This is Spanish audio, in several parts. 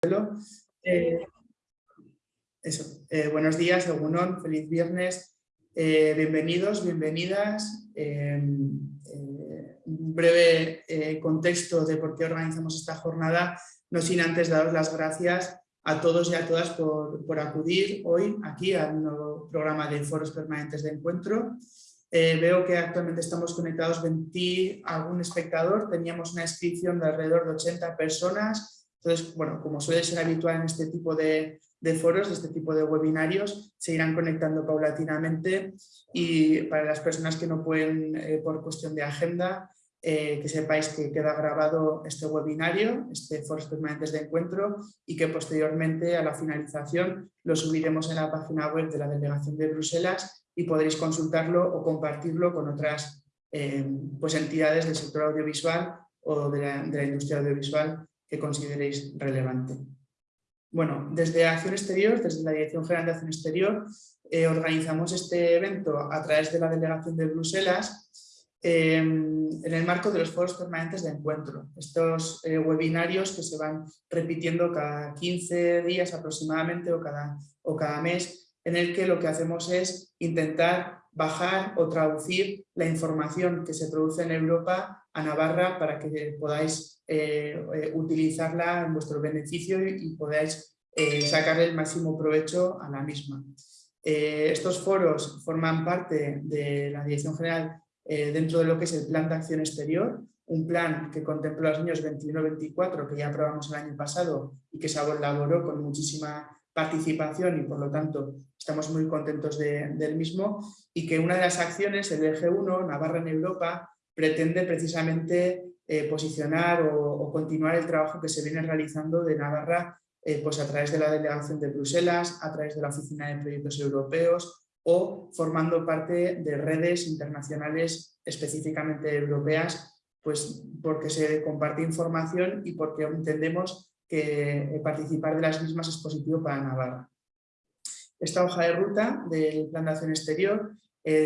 Eh, eh, buenos días, Egunon, feliz viernes, eh, bienvenidos, bienvenidas. un breve contexto de por qué organizamos esta jornada, no sin antes daros las gracias a todos y a todas por, acudir hoy aquí al nuevo programa de foros permanentes de encuentro. veo que actualmente estamos conectados 20 algún espectador, teníamos una inscripción de alrededor de 80 personas, entonces, bueno, como suele ser habitual en este tipo de, foros, de este tipo de webinarios, se irán conectando paulatinamente y para las personas que no pueden eh, por cuestión de agenda, eh, que sepáis que queda grabado este webinario, este foros permanentes de encuentro y que posteriormente a la finalización lo subiremos en la página web de la Delegación de Bruselas y podréis consultarlo o compartirlo con otras eh, pues entidades del sector audiovisual o de la industria audiovisual que consideréis relevante. Bueno, desde Acción Exterior, desde la Dirección General de Acción Exterior, eh, organizamos este evento a través de la Delegación de Bruselas em, en el marco de los foros permanentes de encuentro. Estos eh, webinarios que se van repitiendo cada 15 días aproximadamente o cada, o cada mes, en el que lo que hacemos es intentar bajar o traducir la información que se produce en Europa a Navarra para que podáis eh, eh, utilizarla en vuestro beneficio y, podáis eh, sacar el máximo provecho a la misma. estos foros forman parte de la Dirección General dentro de lo que es el Plan de Acción Exterior, un plan que contempla los años 21-24 que ya aprobamos el año pasado y que se elaboró con muchísima participación y por lo tanto estamos muy contentos del mismo y que una de las acciones, el eje 1, Navarra en Europa, pretende precisamente eh, posicionar o, continuar el trabajo que se viene realizando de Navarra eh, pues a través de la delegación de Bruselas, a través de la Oficina de Proyectos Europeos o formando parte de redes internacionales específicamente europeas, pues porque se comparte información y porque entendemos que eh, participar de las mismas es positivo para Navarra. Esta hoja de ruta del Plan de Acción Exterior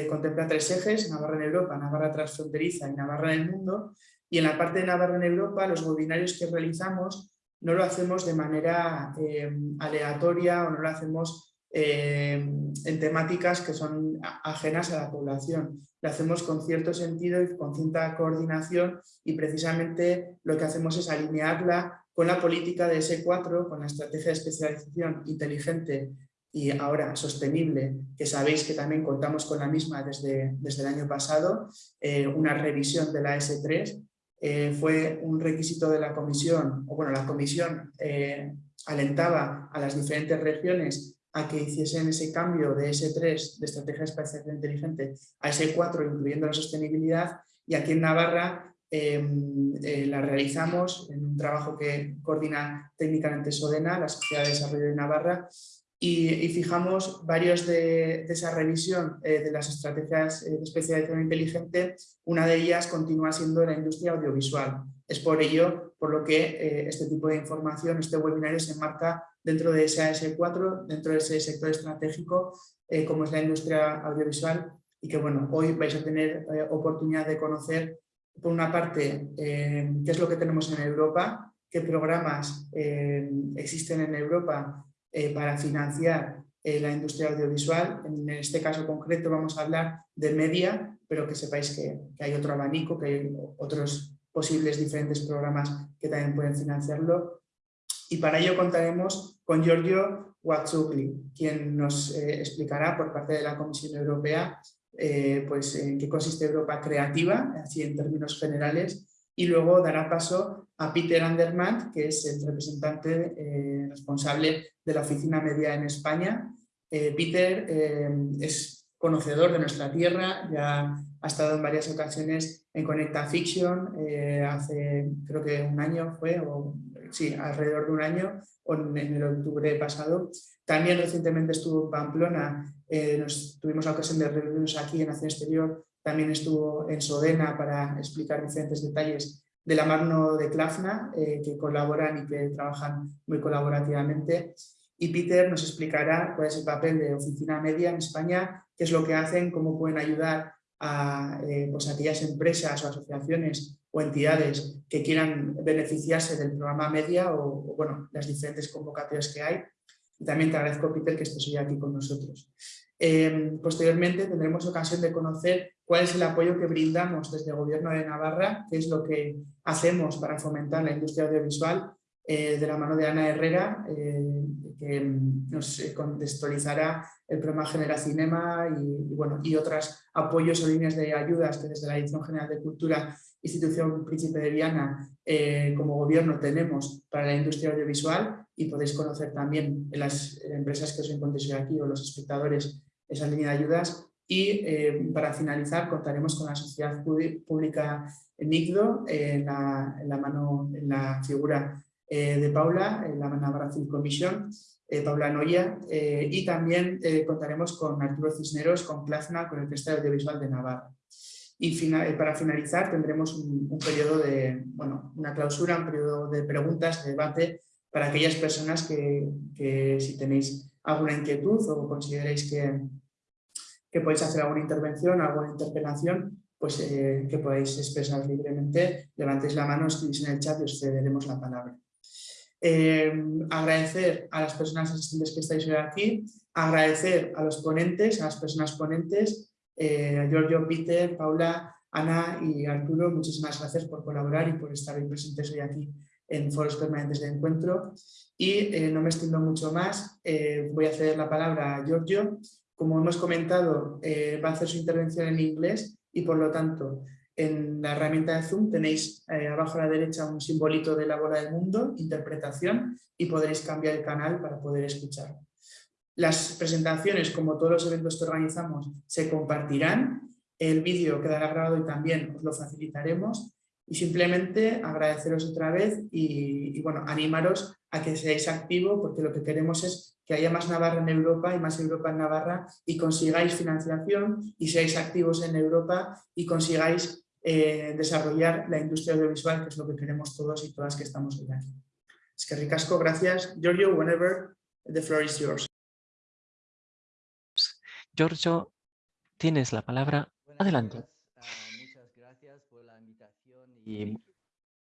contempla tres ejes, Navarra en Europa, Navarra transfronteriza y Navarra en el mundo, y en la parte de Navarra en Europa, los webinarios que realizamos no lo hacemos de manera eh, aleatoria o no lo hacemos eh, en temáticas que son ajenas a la población. Lo hacemos con cierto sentido y con cierta coordinación y precisamente lo que hacemos es alinearla con la política de S4, con la estrategia de especialización inteligente y ahora sostenible, que sabéis que también contamos con la misma desde, desde el año pasado, eh, una revisión de la S3 eh, fue un requisito de la comisión, o bueno, la comisión eh, alentaba a las diferentes regiones a que hiciesen ese cambio de S3, de Estrategia Espacial Inteligente, a S4, incluyendo la sostenibilidad, y aquí en Navarra em, la realizamos en un trabajo que coordina técnicamente SODENA, la Sociedad de Desarrollo de Navarra, y, fijamos varios de, esa revisión eh, de las estrategias eh, de especialización inteligente, una de ellas continúa siendo la industria audiovisual. Es por ello por lo que eh, este tipo de información, este webinario se enmarca dentro de ese AS4, dentro de ese sector estratégico como es la industria audiovisual y que bueno, hoy vais a tener oportunidad de conocer por una parte qué es lo que tenemos en Europa, qué programas existen en Europa eh, para financiar eh, la industria audiovisual. En este caso concreto vamos a hablar de media, pero que sepáis que, hay otro abanico, que hay otros posibles diferentes programas que también pueden financiarlo. Y para ello contaremos con Giorgio Watsugli, quien nos eh, explicará por parte de la Comisión Europea pues, en qué consiste Europa Creativa, así en términos generales, y luego dará paso a Peter Andermatt, que es el representante eh, responsable de la oficina media en España. Eh, Peter eh, es conocedor de nuestra tierra, ya ha estado en varias ocasiones en Conecta Fiction, hace creo que un año fue, o sí, alrededor de un año, o en el octubre pasado. También recientemente estuvo en Pamplona, nos tuvimos la ocasión de reunirnos aquí en Acción Exterior también estuvo en Sodena para explicar diferentes detalles de la mano de Clafna, eh, que colaboran y que trabajan muy colaborativamente. Y Peter nos explicará cuál es el papel de Oficina Media en España, qué es lo que hacen, cómo pueden ayudar a eh, pues aquellas empresas o asociaciones o entidades que quieran beneficiarse del programa Media o, bueno, las diferentes convocatorias que hay. Y también te agradezco, Peter, que estés hoy aquí con nosotros. Em, posteriormente tendremos ocasión de conocer cuál es el apoyo que brindamos desde el Gobierno de Navarra, qué es lo que hacemos para fomentar la industria audiovisual eh, de la mano de Ana Herrera, eh, que nos eh, contextualizará el programa Genera Cinema y, bueno, y otros apoyos o líneas de ayudas que desde la Dirección General de Cultura, Institución Príncipe de Viana, como gobierno tenemos para la industria audiovisual y podéis conocer también en las empresas que os encontréis aquí o los espectadores esa línea de ayudas y para finalizar contaremos con la sociedad pública NICDO en la, en la, mano, en la figura eh, de Paula, la Navarra Film Commission, eh, Paula Noya, eh, y también contaremos con Arturo Cisneros, con Plazna, con el Cristal Audiovisual de Navarra. Y para finalizar tendremos un, periodo de, bueno, una clausura, un periodo de preguntas, de debate, para aquellas personas que, que si tenéis alguna inquietud o consideréis que, que podéis hacer alguna intervención, alguna interpelación, pues que podáis expresar libremente, levantéis la mano, escribís en el chat y os cederemos la palabra. Em, agradecer a las personas asistentes que estáis hoy aquí, agradecer a los ponentes, a las personas ponentes, eh, a Giorgio, Peter, Paula, Ana y Arturo, muchísimas gracias por colaborar y por estar hoy presentes hoy aquí en foros permanentes de encuentro. Y eh, no me extiendo mucho más, eh, voy a ceder la palabra a Giorgio. Como hemos comentado, va a hacer su intervención en inglés y por lo tanto en la herramienta de Zoom tenéis eh, abajo a la derecha un simbolito de la bola del mundo, interpretación, y podréis cambiar el canal para poder escuchar. Las presentaciones, como todos los eventos que organizamos, se compartirán. El vídeo quedará grabado y también os lo facilitaremos. Y simplemente agradeceros otra vez y, y bueno, animaros a que seáis activos porque lo que queremos es que haya más Navarra en Europa y más Europa en Navarra y consigáis financiación y seáis activos en Europa y consigáis eh, desarrollar la industria audiovisual, que es lo que queremos todos y todas que estamos hoy aquí. Es que ricasco, gracias. Giorgio, whenever the floor is yours. Giorgio, tienes la palabra. Adelante. Muchas gracias por la invitación y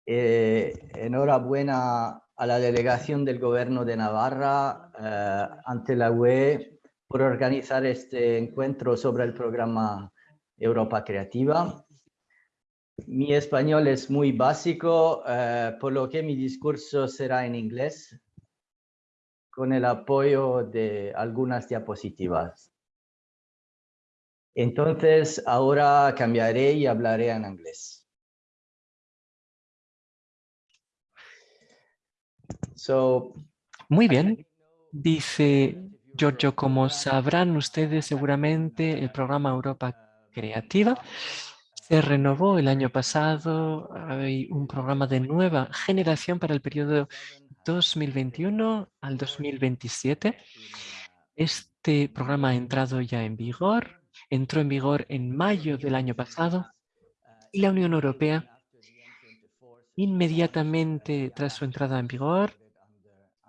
eh, enhorabuena a la delegación del Gobierno de Navarra eh, ante la UE por organizar este encuentro sobre el programa Europa Creativa. Mi español es muy básico, eh, por lo que mi discurso será en inglés, con el apoyo de algunas diapositivas. Entonces, ahora cambiaré y hablaré en inglés. Muy bien, dice Giorgio, como sabrán ustedes seguramente, el programa Europa Creativa se renovó el año pasado, hay un programa de nueva generación para el periodo 2021 al 2027. Este programa ha entrado ya en vigor, entró en vigor en mayo del año pasado y la Unión Europea inmediatamente tras su entrada en vigor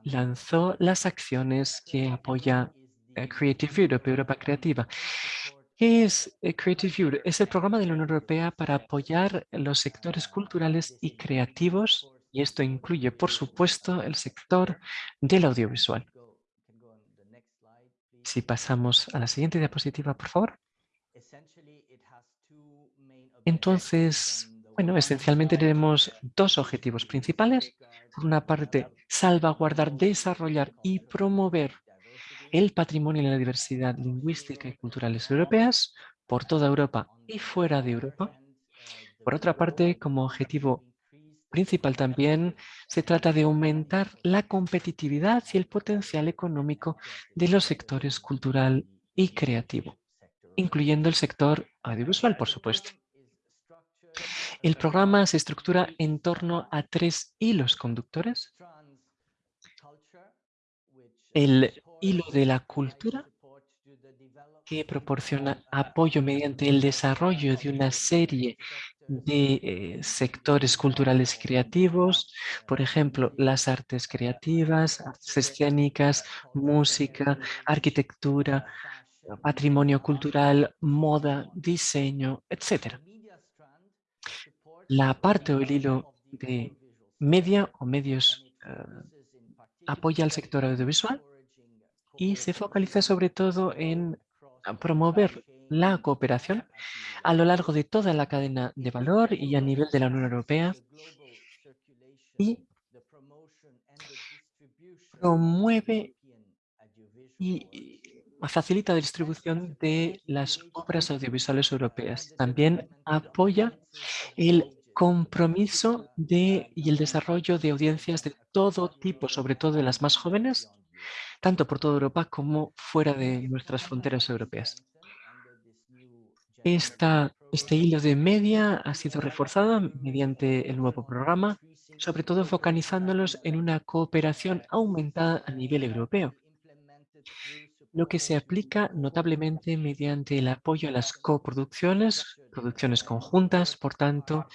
lanzó las acciones que apoya eh, Creative Europe, Europa Creativa. ¿Qué es eh, Creative Europe? Es el programa de la Unión Europea para apoyar los sectores culturales y creativos y esto incluye, por supuesto, el sector del audiovisual. Si pasamos a la siguiente diapositiva, por favor. Entonces, bueno, esencialmente tenemos dos objetivos principales. Por una parte, salvaguardar, desarrollar y promover el patrimonio y la diversidad lingüística y culturales europeas por toda Europa y fuera de Europa. Por otra parte, como objetivo principal también se trata de aumentar la competitividad y el potencial económico de los sectores cultural y creativo, incluyendo el sector audiovisual, por supuesto. El programa se estructura en torno a tres hilos conductores. El hilo de la cultura que proporciona apoyo mediante el desarrollo de una serie de eh, sectores culturales y creativos, por ejemplo, las artes creativas, artes escénicas, música, arquitectura, patrimonio cultural, moda, diseño, etc. la parte o el hilo de media o medios eh, apoya al sector audiovisual y se focaliza sobre todo en promover la cooperación a lo largo de toda la cadena de valor y a nivel de la Unión Europea y promueve y facilita la distribución de las obras audiovisuales europeas. También apoya el compromiso de, y el desarrollo de audiencias de todo tipo, sobre todo de las más jóvenes, tanto por toda Europa como fuera de nuestras fronteras europeas. Este hilo de media ha sido reforzado mediante el nuevo programa, sobre todo focalizándolos en una cooperación aumentada a nivel europeo, lo que se aplica notablemente mediante el apoyo a las coproducciones, producciones conjuntas, por tanto,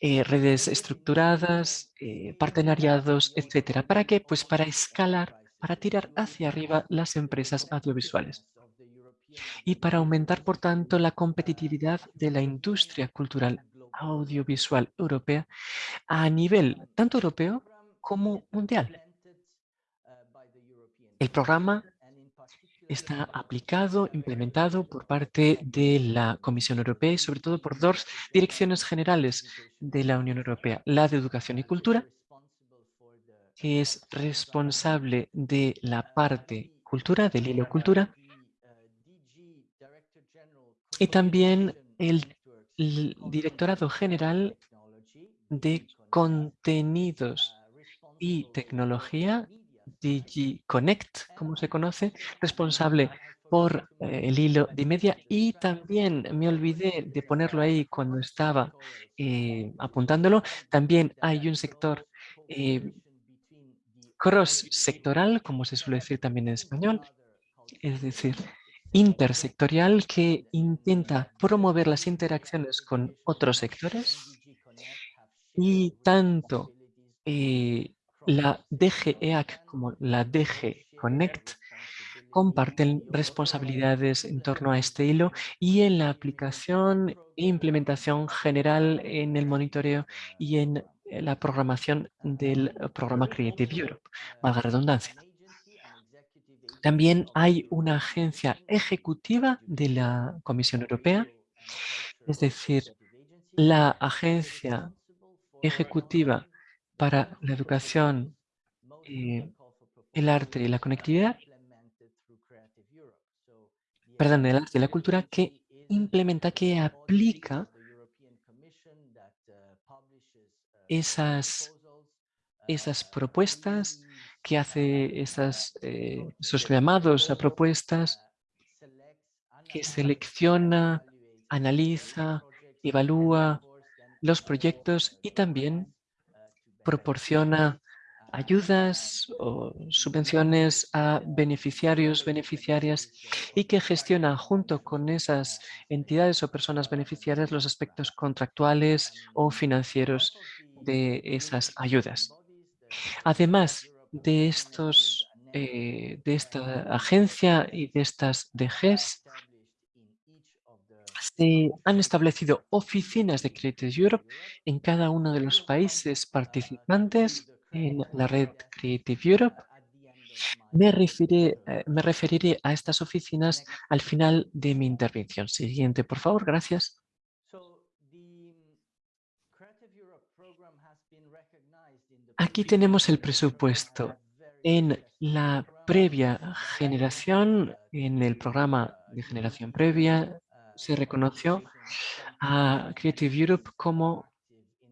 eh, redes estructuradas, eh, partenariados, etcétera. ¿Para qué? Pues para escalar, para tirar hacia arriba las empresas audiovisuales y para aumentar, por tanto, la competitividad de la industria cultural audiovisual europea a nivel tanto europeo como mundial. El programa está aplicado, implementado por parte de la Comisión Europea y sobre todo por dos direcciones generales de la Unión Europea, la de Educación y Cultura, que es responsable de la parte cultura, del hilo cultura, y también el, el Directorado General de Contenidos y Tecnología DigiConnect, como se conoce, responsable por eh, el hilo de media. Y también me olvidé de ponerlo ahí cuando estaba eh, apuntándolo, también hay un sector eh, cross-sectoral, como se suele decir también en español, es decir, intersectorial que intenta promover las interacciones con otros sectores. Y tanto la DG EAC como la DG Connect comparten responsabilidades en torno a este hilo y en la aplicación e implementación general en el monitoreo y en la programación del programa Creative Europe, valga redundancia. También hay una agencia ejecutiva de la Comisión Europea, es decir, la agencia ejecutiva para la educación, eh, el arte y la conectividad, perdón, el arte y la cultura que implementa, que aplica esas, esas propuestas, que hace esas, eh, esos llamados a propuestas, que selecciona, analiza, evalúa los proyectos y también proporciona ayudas o subvenciones a beneficiarios, beneficiarias y que gestiona junto con esas entidades o personas beneficiarias los aspectos contractuales o financieros de esas ayudas. Además de, estos, eh, de esta agencia y de estas DGs, se han establecido oficinas de Creative Europe en cada uno de los países participantes en la red Creative Europe. Me referiré, eh, me referiré a estas oficinas al final de mi intervención. Siguiente, por favor. Gracias. Aquí tenemos el presupuesto. En la previa generación, en el programa de generación previa, se reconoció a Creative Europe como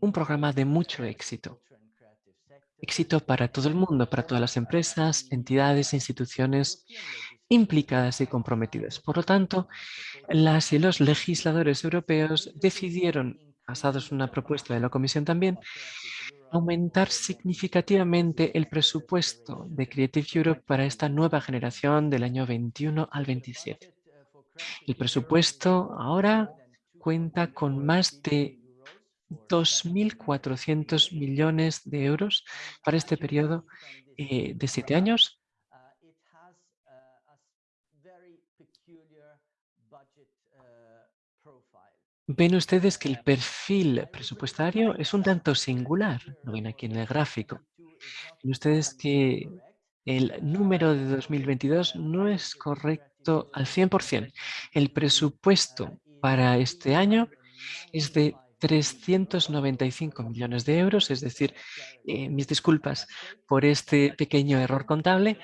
un programa de mucho éxito. Éxito para todo el mundo, para todas las empresas, entidades, instituciones implicadas y comprometidas. Por lo tanto, las y los legisladores europeos decidieron, basados en una propuesta de la Comisión también, aumentar significativamente el presupuesto de Creative Europe para esta nueva generación del año 21 al 27. El presupuesto ahora cuenta con más de 2.400 millones de euros para este periodo eh, de siete años. ven ustedes que el perfil presupuestario es un tanto singular, lo ven aquí en el gráfico. Ven ustedes que el número de 2022 no es correcto al 100%. El presupuesto para este año es de 395 millones de euros, es decir, eh, mis disculpas por este pequeño error contable,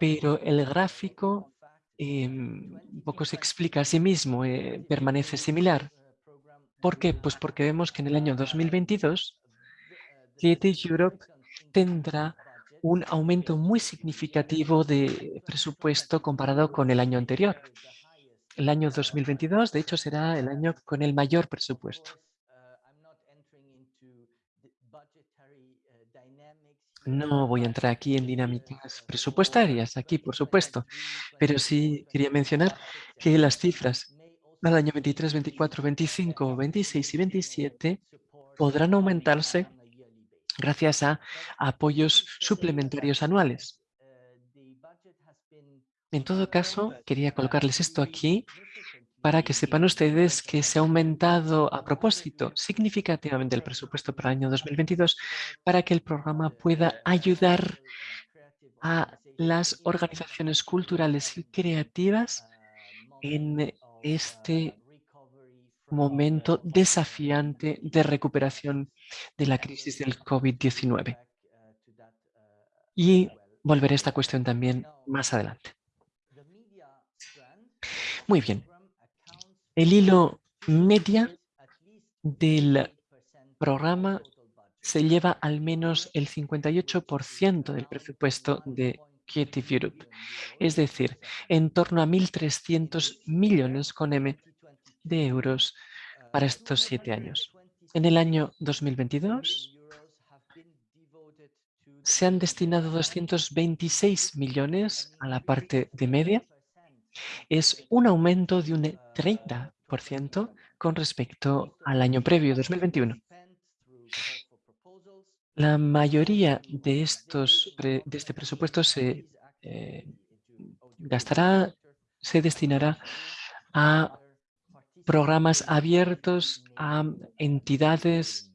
pero el gráfico un poco se explica a sí mismo, eh, permanece similar. ¿Por qué? Pues porque vemos que en el año 2022 Creative Europe tendrá un aumento muy significativo de presupuesto comparado con el año anterior. El año 2022, de hecho, será el año con el mayor presupuesto. No voy a entrar aquí en dinámicas presupuestarias, aquí por supuesto, pero sí quería mencionar que las cifras del año 23, 24, 25, 26 y 27 podrán aumentarse gracias a apoyos suplementarios anuales. En todo caso, quería colocarles esto aquí para que sepan ustedes que se ha aumentado a propósito significativamente el presupuesto para el año 2022 para que el programa pueda ayudar a las organizaciones culturales y creativas en este momento desafiante de recuperación de la crisis del COVID-19. Y volveré a esta cuestión también más adelante. Muy bien. El hilo media del programa se lleva al menos el 58% del presupuesto de Creative Europe, es decir, en torno a 1.300 millones con M de euros para estos siete años. En el año 2022 se han destinado 226 millones a la parte de media. Es un aumento de un 30% con respecto al año previo, 2021. La mayoría de, estos, de este presupuesto se eh, gastará, se destinará a programas abiertos a entidades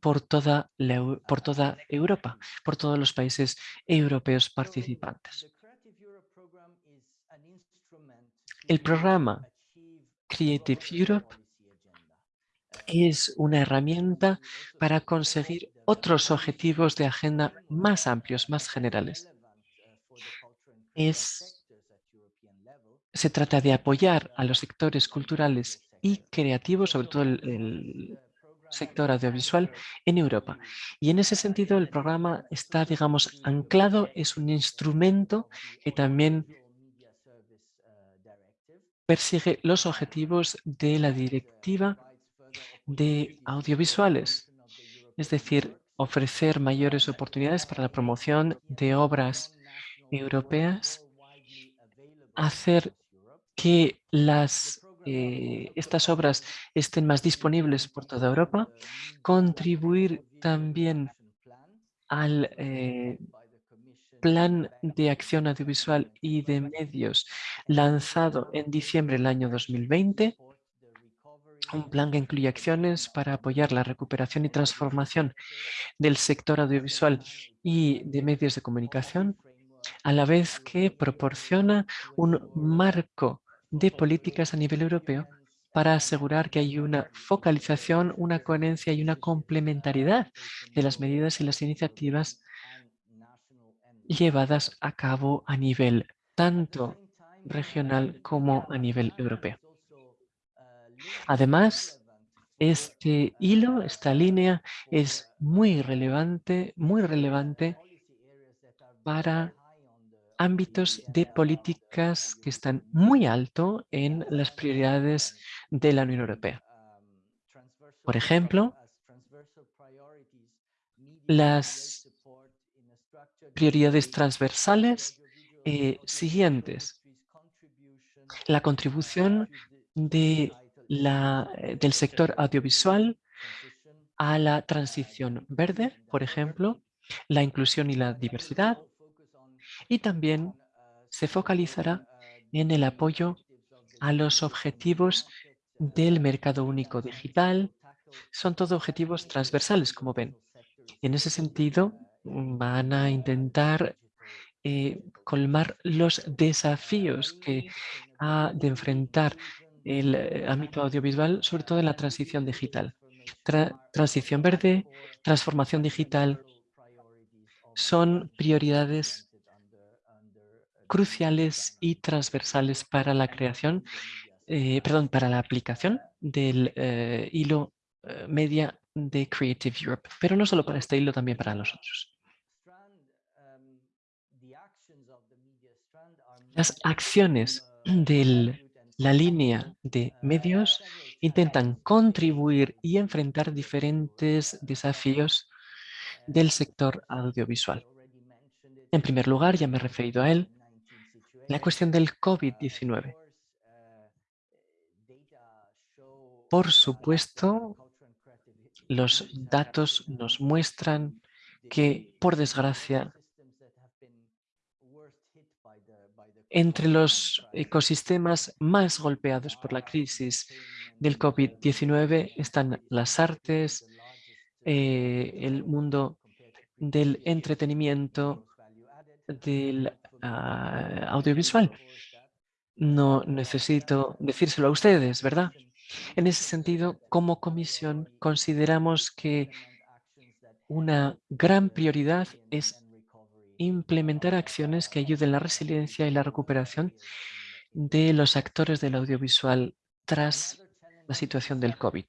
por toda, por toda Europa, por todos los países europeos participantes. El programa Creative Europe es una herramienta para conseguir otros objetivos de agenda más amplios, más generales. Es se trata de apoyar a los sectores culturales y creativos, sobre todo el, sector audiovisual en Europa. Y en ese sentido el programa está, digamos, anclado, es un instrumento que también persigue los objetivos de la directiva de audiovisuales, es decir, ofrecer mayores oportunidades para la promoción de obras europeas, hacer que eh, estas obras estén más disponibles por toda Europa, contribuir también al eh, plan de acción audiovisual y de medios lanzado en diciembre del año 2020, un plan que incluye acciones para apoyar la recuperación y transformación del sector audiovisual y de medios de comunicación, a la vez que proporciona un marco de políticas a nivel europeo para asegurar que hay una focalización, una coherencia y una complementariedad de las medidas y las iniciativas llevadas a cabo a nivel tanto regional como a nivel europeo. Además, este hilo, esta línea, es muy relevante, muy relevante para ámbitos de políticas que están muy alto en las prioridades de la Unión Europea. Por ejemplo, las prioridades transversales eh, siguientes. La contribución eh, del sector audiovisual a la transición verde, por ejemplo, la inclusión y la diversidad, y también se focalizará en el apoyo a los objetivos del mercado único digital. Son todos objetivos transversales, como ven. En ese sentido, van a intentar eh, colmar los desafíos que ha de enfrentar el eh, ámbito audiovisual, sobre todo en la transición digital. transición verde, transformación digital, son prioridades cruciales y transversales para la creación, eh, perdón, para la aplicación del hilo media de Creative Europe, pero no solo para este hilo, también para los otros. Las acciones de la línea de medios intentan contribuir y enfrentar diferentes desafíos del sector audiovisual. En primer lugar, ya me he referido a él, la cuestión del COVID-19. Por supuesto, los datos nos muestran que, por desgracia, entre los ecosistemas más golpeados por la crisis del COVID-19 están las artes, eh, el mundo del entretenimiento, del ah, audiovisual. No necesito decírselo a ustedes, ¿verdad? En ese sentido, como comisión, consideramos que una gran prioridad es implementar acciones que ayuden la resiliencia y la recuperación de los actores del audiovisual tras la situación del COVID.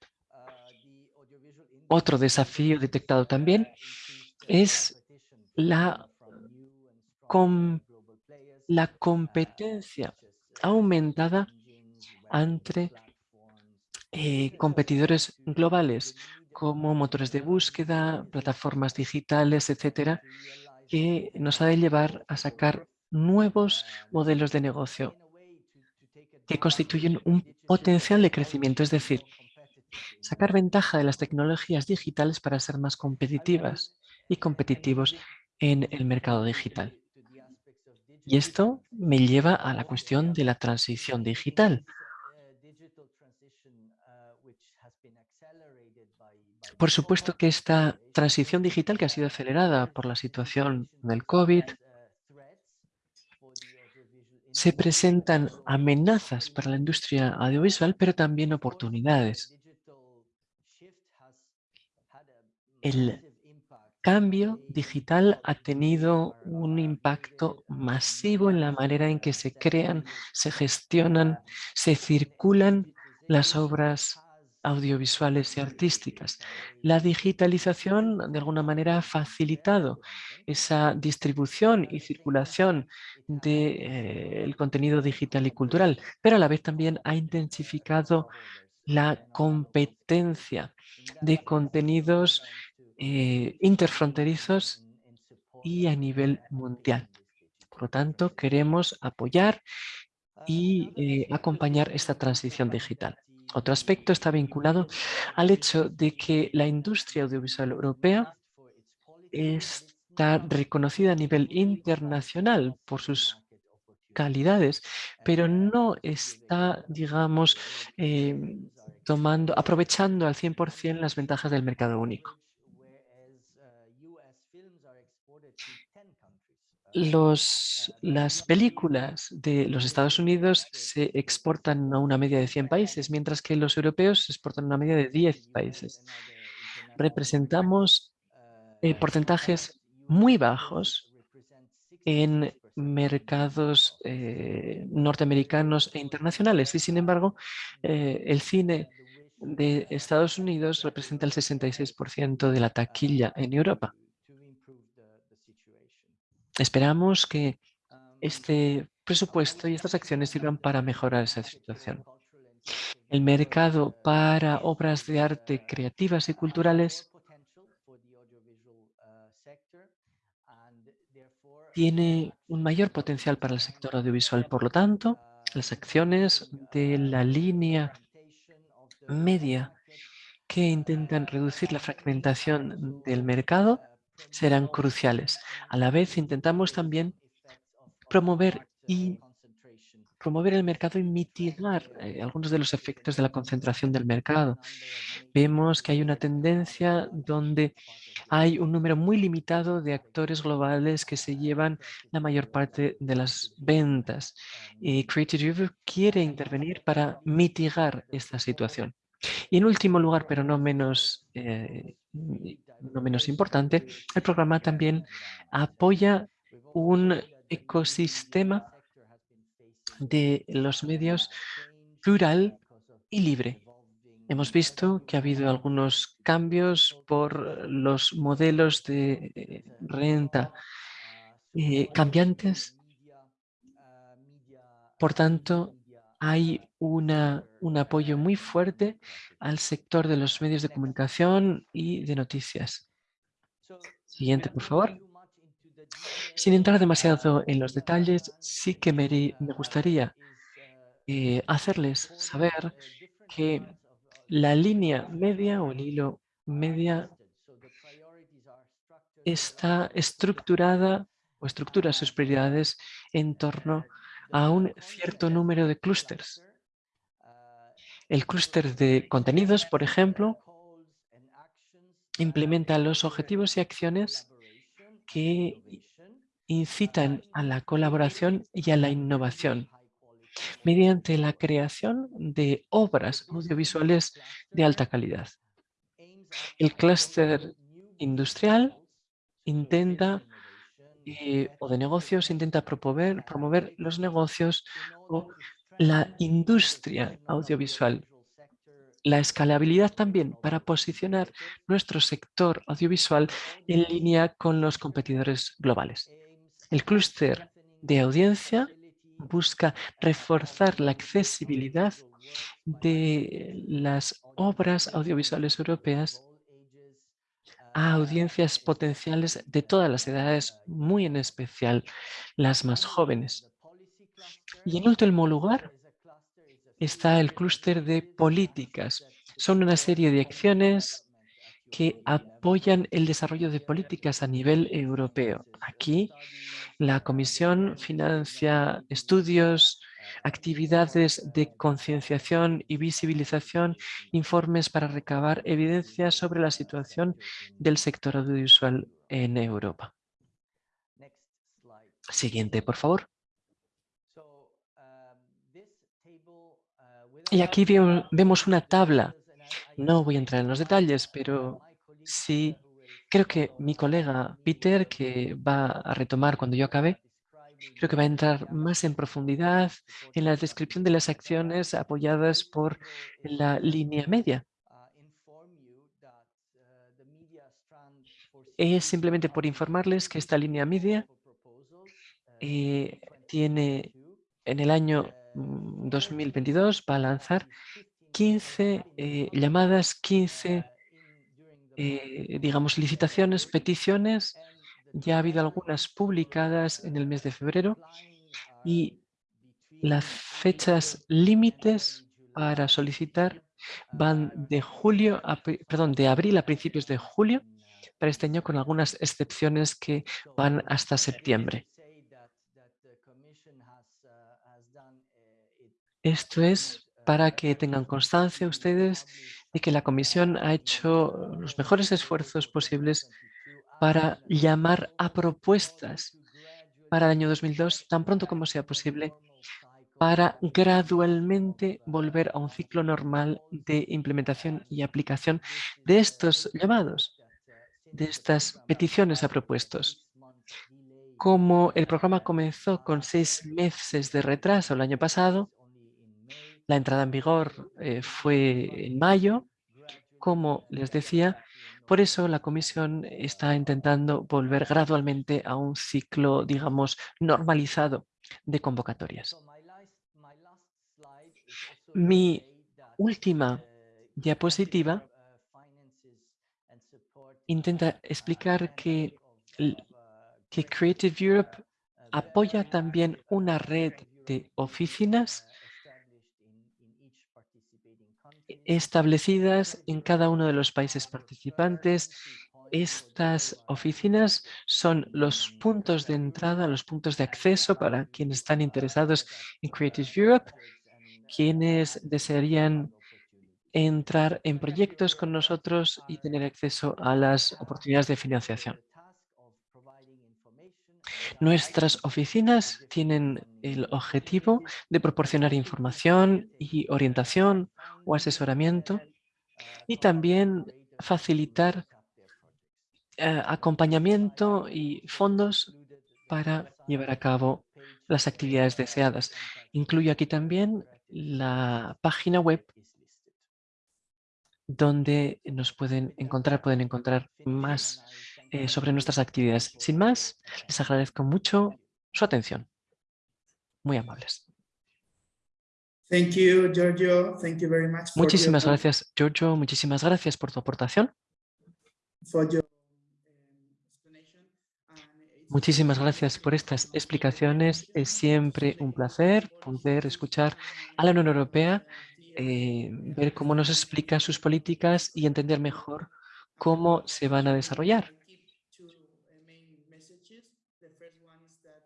Otro desafío detectado también es la, la competencia aumentada entre eh, competidores globales como motores de búsqueda, plataformas digitales, etcétera, que nos ha de llevar a sacar nuevos modelos de negocio que constituyen un potencial de crecimiento, es decir, sacar ventaja de las tecnologías digitales para ser más competitivas y competitivos en el mercado digital. Y esto me lleva a la cuestión de la transición digital, Por supuesto que esta transición digital que ha sido acelerada por la situación del COVID, se presentan amenazas para la industria audiovisual, pero también oportunidades. El cambio digital ha tenido un impacto masivo en la manera en que se crean, se gestionan, se circulan las obras audiovisuales y artísticas. La digitalización de alguna manera ha facilitado esa distribución y circulación del de, eh, contenido digital y cultural, pero a la vez también ha intensificado la competencia de contenidos eh, interfronterizos y a nivel mundial. Por lo tanto, queremos apoyar y eh, acompañar esta transición digital. Otro aspecto está vinculado al hecho de que la industria audiovisual europea está reconocida a nivel internacional por sus calidades, pero no está, digamos, em, tomando, aprovechando al 100% las ventajas del mercado único. Los, las películas de los Estados Unidos se exportan a una media de 100 países, mientras que los europeos se exportan a una media de 10 países. Representamos eh, porcentajes muy bajos en mercados eh, norteamericanos e internacionales y sin embargo eh, el cine de Estados Unidos representa el 66% de la taquilla en Europa. Esperamos que este presupuesto y estas acciones sirvan para mejorar esa situación. El mercado para obras de arte creativas y culturales tiene un mayor potencial para el sector audiovisual. Por lo tanto, las acciones de la línea media que intentan reducir la fragmentación del mercado serán cruciales. A la vez intentamos también promover y promover el mercado y mitigar eh, algunos de los efectos de la concentración del mercado. Vemos que hay una tendencia donde hay un número muy limitado de actores globales que se llevan la mayor parte de las ventas. Y Creative Europe quiere intervenir para mitigar esta situación. Y en último lugar, pero no menos, eh, no menos importante, el programa también apoya un ecosistema de los medios plural y libre. Hemos visto que ha habido algunos cambios por los modelos de eh, renta eh, cambiantes. Por tanto, hay una, un apoyo muy fuerte al sector de los medios de comunicación y de noticias. Siguiente, por favor. Sin entrar demasiado en los detalles, sí que me, gustaría eh, hacerles saber que la línea media o el hilo media está estructurada o estructura sus prioridades en torno a un cierto número de clústeres. El clúster de contenidos, por ejemplo, implementa los objetivos y acciones que incitan a la colaboración y a la innovación mediante la creación de obras audiovisuales de alta calidad. El clúster industrial intenta eh, o de negocios intenta promover, promover los negocios o la industria audiovisual. La escalabilidad también para posicionar nuestro sector audiovisual en línea con los competidores globales. El clúster de audiencia busca reforzar la accesibilidad de las obras audiovisuales europeas a audiencias potenciales de todas las edades, muy en especial las más jóvenes. Y en último lugar está el clúster de políticas. Son una serie de acciones que apoyan el desarrollo de políticas a nivel europeo. Aquí la Comisión financia estudios, actividades de concienciación y visibilización, informes para recabar evidencia sobre la situación del sector audiovisual en Europa. Siguiente, por favor. Y aquí vemos una tabla. No voy a entrar en los detalles, pero sí creo que mi colega Peter, que va a retomar cuando yo acabe, Creo que va a entrar más en profundidad en la descripción de las acciones apoyadas por la línea media. Es simplemente por informarles que esta línea media eh, tiene en el año 2022 mm, va a lanzar 15 eh, llamadas, 15 eh, digamos licitaciones, peticiones ya ha habido algunas publicadas en el mes de febrero y las fechas límites para solicitar van de julio a, perdón, de abril a principios de julio para este año con algunas excepciones que van hasta septiembre. Esto es para que tengan constancia ustedes de que la Comisión ha hecho los mejores esfuerzos posibles para llamar a propuestas para el año 2002 tan pronto como sea posible para gradualmente volver a un ciclo normal de implementación y aplicación de estos llamados, de estas peticiones a propuestos. Como el programa comenzó con seis meses de retraso el año pasado, la entrada en vigor eh, fue en mayo, como les decía, por eso la Comisión está intentando volver gradualmente a un ciclo, digamos, normalizado de convocatorias. Mi última diapositiva intenta explicar que, que Creative Europe apoya también una red de oficinas establecidas en cada uno de los países participantes estas oficinas son los puntos de entrada, los puntos de acceso para quienes están interesados en Creative Europe, quienes desearían entrar en proyectos con nosotros y tener acceso a las oportunidades de financiación. Nuestras oficinas tienen el objetivo de proporcionar información y orientación o asesoramiento y también facilitar eh, acompañamiento y fondos para llevar a cabo las actividades deseadas. Incluyo aquí también la página web donde nos pueden encontrar, pueden encontrar más eh, sobre nuestras actividades. Sin más, les agradezco mucho su atención. Muy amables. Thank you, Giorgio. Thank you very much muchísimas gracias, Giorgio. Muchísimas gracias por tu aportación. Muchísimas gracias por estas explicaciones. Es siempre un placer poder escuchar a la Unión Europea, eh, ver cómo nos explica sus políticas y entender mejor cómo se van a desarrollar.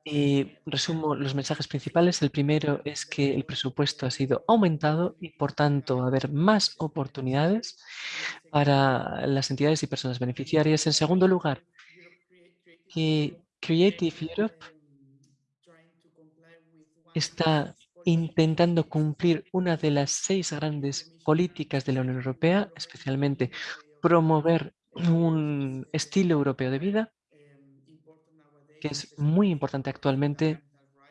Y resumo los mensajes principales. El primero es que el presupuesto ha sido aumentado y, por tanto, va a haber más oportunidades para las entidades y personas beneficiarias. En segundo lugar, Creative Europe está intentando cumplir una de las seis grandes políticas de la Unión Europea, especialmente promover un estilo europeo de vida, es muy importante actualmente,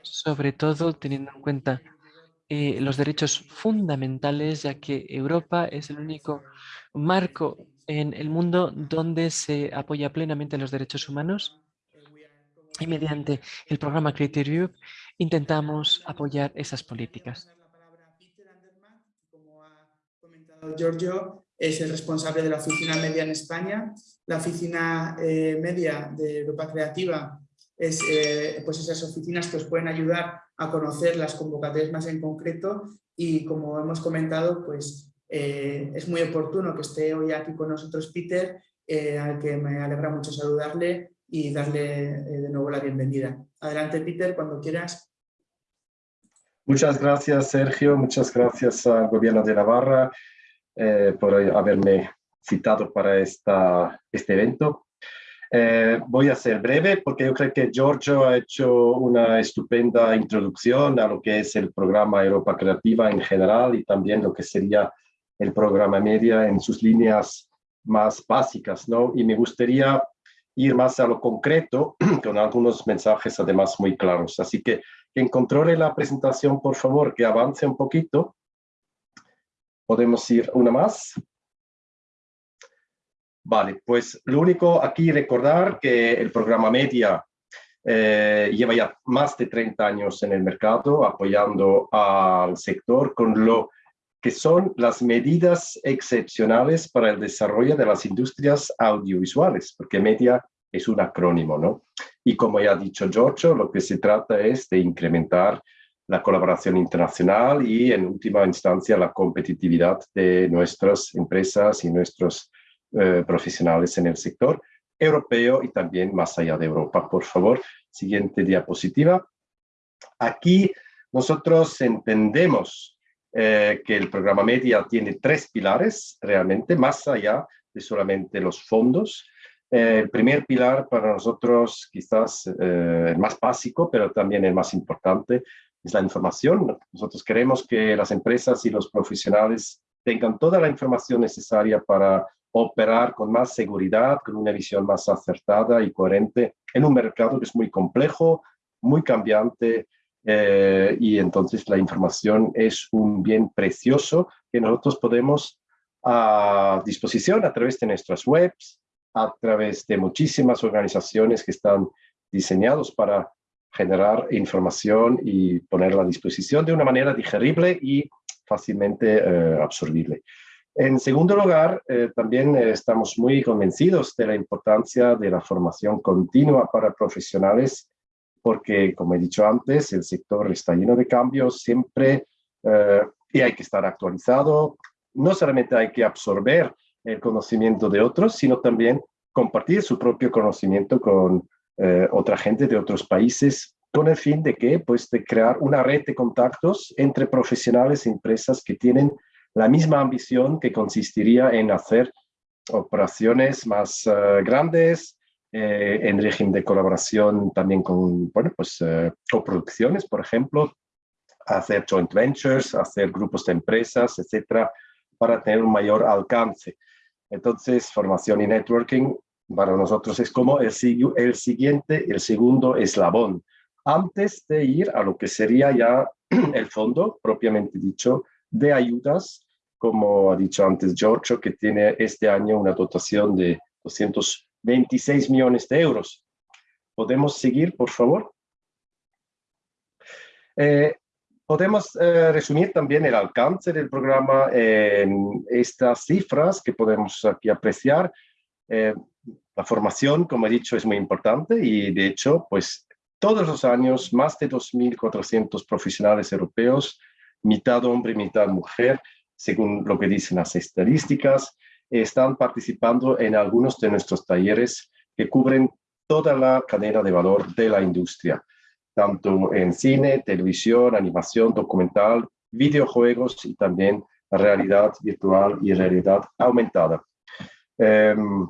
sobre todo teniendo en cuenta eh, los derechos fundamentales, ya que Europa es el único marco en el mundo donde se apoya plenamente los derechos humanos y mediante el programa Creative Europe intentamos apoyar esas políticas. Giorgio es el responsable de la oficina media en España. La oficina eh, media de Europa Creativa es eh, pues esas oficinas que os pueden ayudar a conocer las convocatorias más en concreto y como hemos comentado, pues eh, es muy oportuno que esté hoy aquí con nosotros Peter, al que me alegra mucho saludarle y darle eh, de nuevo la bienvenida. Adelante, Peter, cuando quieras. Muchas gracias, Sergio. Muchas gracias al Gobierno de Navarra eh, por haberme citado para esta, este evento. Eh, voy a ser breve porque yo creo que Giorgio ha hecho una estupenda introducción a lo que es el programa Europa Creativa en general y también lo que sería el programa Media en sus líneas más básicas, ¿no? Y me gustaría ir más a lo concreto con algunos mensajes además muy claros. Así que quien controle la presentación, por favor, que avance un poquito. Podemos ir una más. Vale, pues lo único aquí recordar que el programa Media eh, lleva ya más de 30 años en el mercado apoyando al sector con lo que son las medidas excepcionales para el desarrollo de las industrias audiovisuales, porque media es un acrónimo, ¿no? Y como ya ha dicho Giorgio, lo que se trata es de incrementar la colaboración internacional y en última instancia la competitividad de nuestras empresas y nuestros eh, profesionales en el sector europeo y también más allá de Europa. Por favor, siguiente diapositiva. Aquí nosotros entendemos eh, que el programa Media tiene tres pilares realmente, más allá de solamente los fondos. Eh, el primer pilar para nosotros, quizás eh, el más básico, pero también el más importante, es la información. Nosotros queremos que las empresas y los profesionales tengan toda la información necesaria para operar con más seguridad, con una visión más acertada y coherente en un mercado que es muy complejo, muy cambiante, eh, y entonces la información es un bien precioso que nosotros podemos a disposición a través de nuestras webs, a través de muchísimas organizaciones que están diseñados para generar información y ponerla a disposición de una manera digerible y fácilmente eh, absorbible. En segundo lugar, eh, también estamos muy convencidos de la importancia de la formación continua para profesionales porque, como he dicho antes, el sector está lleno de cambios siempre eh, y hay que estar actualizado. No solamente hay que absorber el conocimiento de otros, sino también compartir su propio conocimiento con eh, otra gente de otros países con el fin de que, pues, de crear una red de contactos entre profesionales e empresas que tienen la misma ambición que consistiría en hacer operaciones más eh, grandes, eh, en régimen de colaboración también con, bueno, pues, coproducciones, por ejemplo, hacer joint ventures, hacer grupos de empresas, etcétera, para tener un mayor alcance. Entonces, formación y networking para nosotros es como el, el siguiente, el segundo eslabón, antes de ir a lo que sería ya el fondo, propiamente dicho, de ayudas, como ha dicho antes Giorgio, que tiene este año una dotación de 226 millones de euros. ¿Podemos seguir, por favor? Eh, Podemos eh, resumir también el alcance del programa en estas cifras que podemos aquí apreciar. Eh, la formación, como he dicho, es muy importante y de hecho, pues todos los años más de 2.400 profesionales europeos, mitad hombre, mitad mujer, según lo que dicen las estadísticas, están participando en algunos de nuestros talleres que cubren toda la cadena de valor de la industria tanto en cine, televisión, animación, documental, videojuegos y también realidad virtual y realidad aumentada. Em,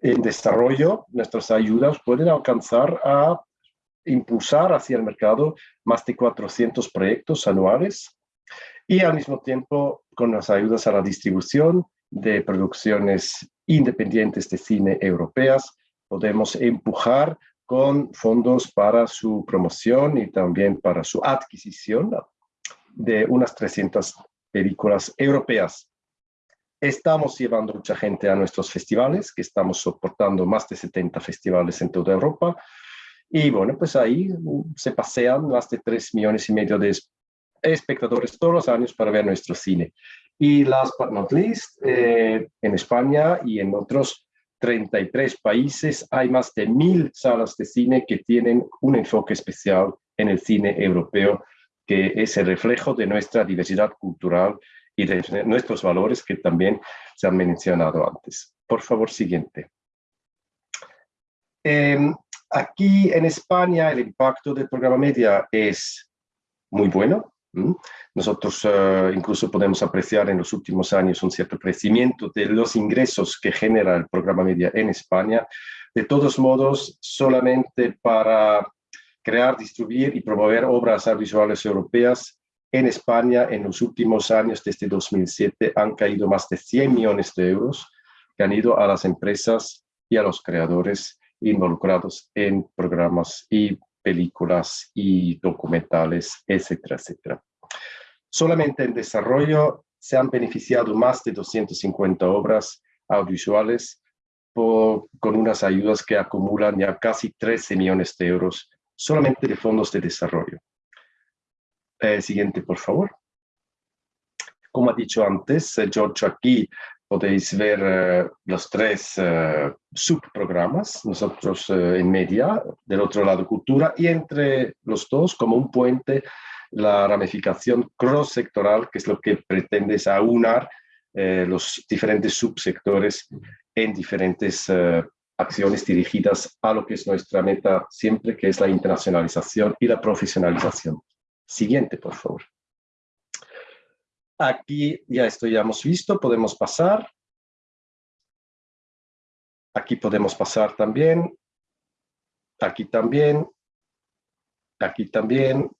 en desarrollo, nuestras ayudas pueden alcanzar a impulsar hacia el mercado más de 400 proyectos anuales y al mismo tiempo con las ayudas a la distribución de producciones independientes de cine europeas, podemos empujar con fondos para su promoción y también para su adquisición de unas 300 películas europeas. Estamos llevando mucha gente a nuestros festivales, que estamos soportando más de 70 festivales en toda Europa. Y bueno, pues ahí se pasean más de 3 millones y medio de espectadores todos los años para ver nuestro cine. Y last but not least, eh, en España y en otros 33 países, hay más de mil salas de cine que tienen un enfoque especial en el cine europeo, que es el reflejo de nuestra diversidad cultural y de nuestros valores que también se han mencionado antes. Por favor, siguiente. Em, aquí en España el impacto del programa Media es muy bueno. Nosotros eh, incluso podemos apreciar en los últimos años un cierto crecimiento de los ingresos que genera el programa media en España. De todos modos, solamente para crear, distribuir y promover obras audiovisuales europeas en España en los últimos años, desde 2007, han caído más de 100 millones de euros que han ido a las empresas y a los creadores involucrados en programas y películas y documentales, etcétera, etcétera. Solamente en desarrollo se han beneficiado más de 250 obras audiovisuales con unas ayudas que acumulan ya casi 13 millones de euros solamente de fondos de desarrollo. Eh, siguiente, por favor. Como ha dicho antes, eh, George, aquí podéis ver eh, los tres uh, subprogramas, nosotros uh, en media, del otro lado cultura, y entre los dos, como un puente, la ramificación cross-sectoral, que es lo que pretende es aunar eh, los diferentes subsectores en diferentes acciones dirigidas a lo que es nuestra meta siempre, que es la internacionalización y la profesionalización. Siguiente, por favor. Aquí ya esto ya hemos visto, podemos pasar. Aquí podemos pasar también. Aquí también. Aquí también.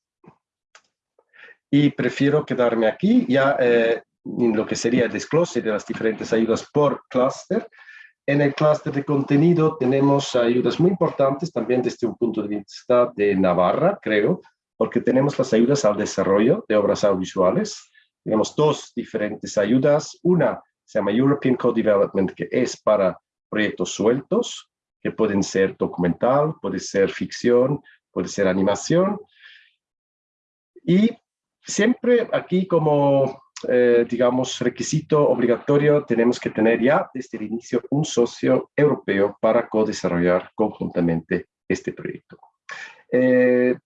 Y prefiero quedarme aquí ya eh, en lo que sería el desglose de las diferentes ayudas por clúster. En el clúster de contenido tenemos ayudas muy importantes también desde un punto de vista de Navarra, creo, porque tenemos las ayudas al desarrollo de obras audiovisuales, tenemos dos diferentes ayudas. Una se llama European Co-Development, que es para proyectos sueltos, que pueden ser documental, puede ser ficción, puede ser animación. Y siempre aquí como, eh, digamos, requisito obligatorio, tenemos que tener ya desde el inicio un socio europeo para co-desarrollar conjuntamente este proyecto. Eh,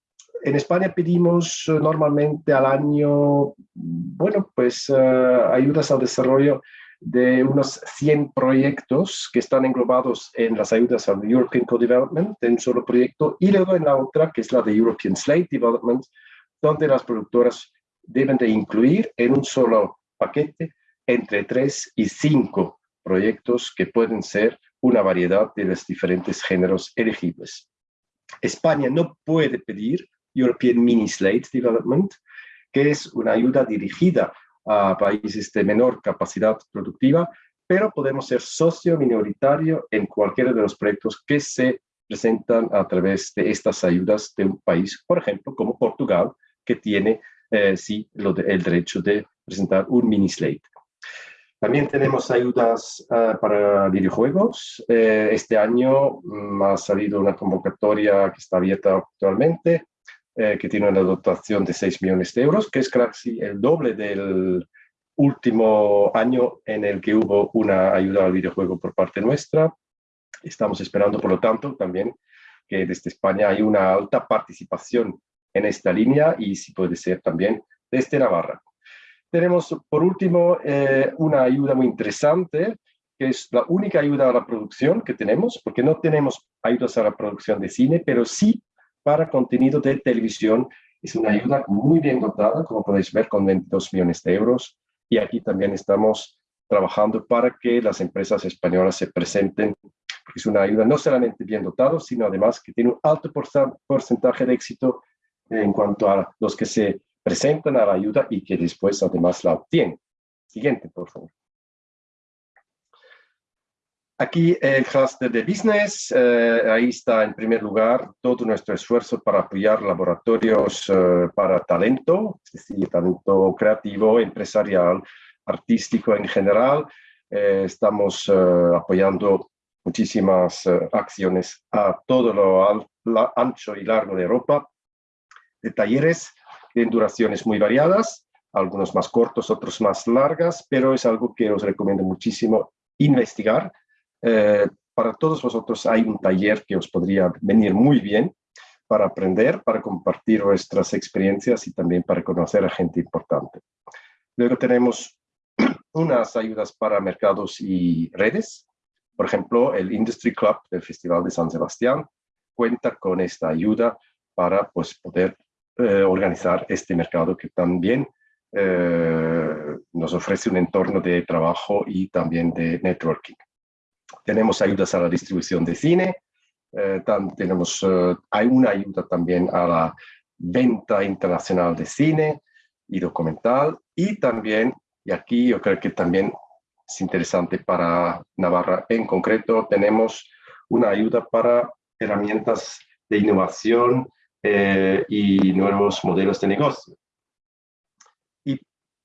en España pedimos eh, normalmente al año, bueno, pues eh, ayudas al desarrollo de unos 100 proyectos que están englobados en las ayudas al European Co-Development, en un solo proyecto, y luego en la otra, que es la de European Slate Development, donde las productoras deben de incluir en un solo paquete entre 3 y 5 proyectos que pueden ser una variedad de los diferentes géneros elegibles. España no puede pedir European Mini Slate Development, que es una ayuda dirigida a países de menor capacidad productiva, pero podemos ser socio minoritario en cualquiera de los proyectos que se presentan a través de estas ayudas de un país, por ejemplo, como Portugal, que tiene eh, sí lo el derecho de presentar un mini slate. También tenemos ayudas eh, para videojuegos. Eh, este año mm, ha salido una convocatoria que está abierta actualmente eh, que tiene una dotación de 6 millones de euros, que es casi el doble del último año en el que hubo una ayuda al videojuego por parte nuestra. Estamos esperando, por lo tanto, también que desde España hay una alta participación en esta línea y si puede ser también desde Navarra. Tenemos, por último, eh, una ayuda muy interesante, que es la única ayuda a la producción que tenemos, porque no tenemos ayudas a la producción de cine, pero sí para contenido de televisión. Es una ayuda muy bien dotada, como podéis ver, con 22 millones de euros. Y aquí también estamos trabajando para que las empresas españolas se presenten, es una ayuda no solamente bien dotada, sino además que tiene un alto porcentaje de éxito en cuanto a los que se presentan a la ayuda y que después además la obtienen. Siguiente, por favor. Aquí el cluster de business, eh, ahí está en primer lugar todo nuestro esfuerzo para apoyar laboratorios eh, para talento, es decir, talento creativo, empresarial, artístico en general. Eh, estamos apoyando muchísimas acciones a todo lo ancho y largo de Europa, de talleres de duraciones muy variadas, algunos más cortos, otros más largas, pero es algo que os recomiendo muchísimo investigar eh, para todos vosotros hay un taller que os podría venir muy bien para aprender, para compartir vuestras experiencias y también para conocer a gente importante. Luego tenemos unas ayudas para mercados y redes. Por ejemplo, el Industry Club del Festival de San Sebastián cuenta con esta ayuda para pues, poder eh, organizar este mercado que también eh, nos ofrece un entorno de trabajo y también de networking. Tenemos ayudas a la distribución de cine, eh, tenemos, eh, hay una ayuda también a la venta internacional de cine y documental y también, y aquí yo creo que también es interesante para Navarra en concreto, tenemos una ayuda para herramientas de innovación eh, y nuevos modelos de negocio. Y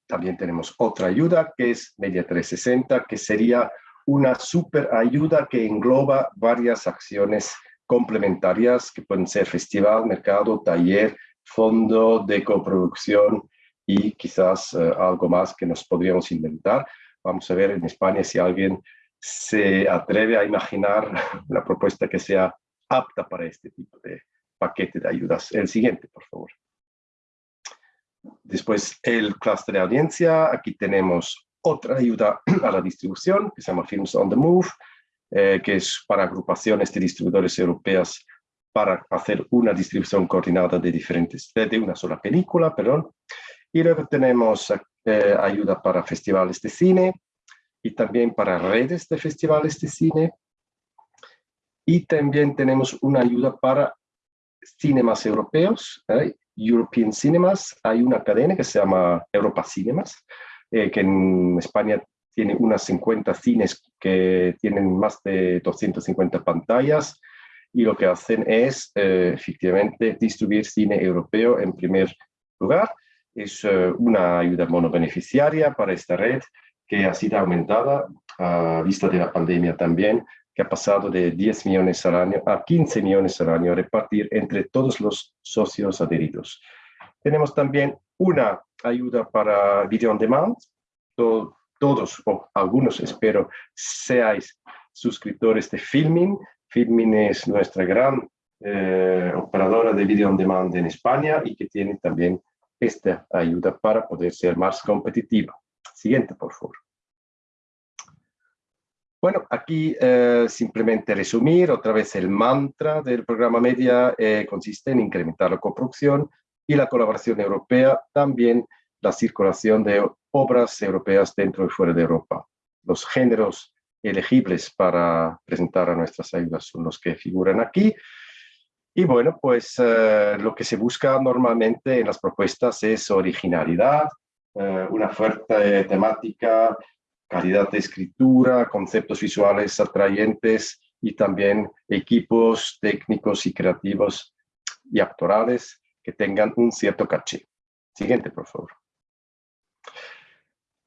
también tenemos otra ayuda que es Media 360, que sería una super ayuda que engloba varias acciones complementarias que pueden ser festival, mercado, taller, fondo de coproducción y quizás eh, algo más que nos podríamos inventar. Vamos a ver en España si alguien se atreve a imaginar una propuesta que sea apta para este tipo de paquete de ayudas. El siguiente, por favor. Después el clúster de audiencia. Aquí tenemos otra ayuda a la distribución que se llama Films on the Move, eh, que es para agrupaciones de distribuidores europeas para hacer una distribución coordinada de diferentes, de una sola película, perdón. Y luego tenemos eh, ayuda para festivales de cine y también para redes de festivales de cine. Y también tenemos una ayuda para cinemas europeos, ¿eh? European Cinemas. Hay una cadena que se llama Europa Cinemas, eh, que en España tiene unas 50 cines que tienen más de 250 pantallas y lo que hacen es eh, efectivamente distribuir cine europeo en primer lugar. Es eh, una ayuda monobeneficiaria para esta red que ha sido aumentada a vista de la pandemia también, que ha pasado de 10 millones al año a 15 millones al año a repartir entre todos los socios adheridos. Tenemos también una ayuda para video on demand. todos o algunos, espero, seáis suscriptores de Filmin. Filmin es nuestra gran eh, operadora de video on demand en España y que tiene también esta ayuda para poder ser más competitiva. Siguiente, por favor. Bueno, aquí eh, simplemente resumir otra vez el mantra del programa Media eh, consiste en incrementar la coproducción y la colaboración europea, también la circulación de obras europeas dentro y fuera de Europa. Los géneros elegibles para presentar a nuestras ayudas son los que figuran aquí. Y bueno, pues eh, lo que se busca normalmente en las propuestas es originalidad, una fuerte temática calidad de escritura, conceptos visuales atrayentes y también equipos técnicos y creativos y actorales que tengan un cierto caché. Siguiente, por favor.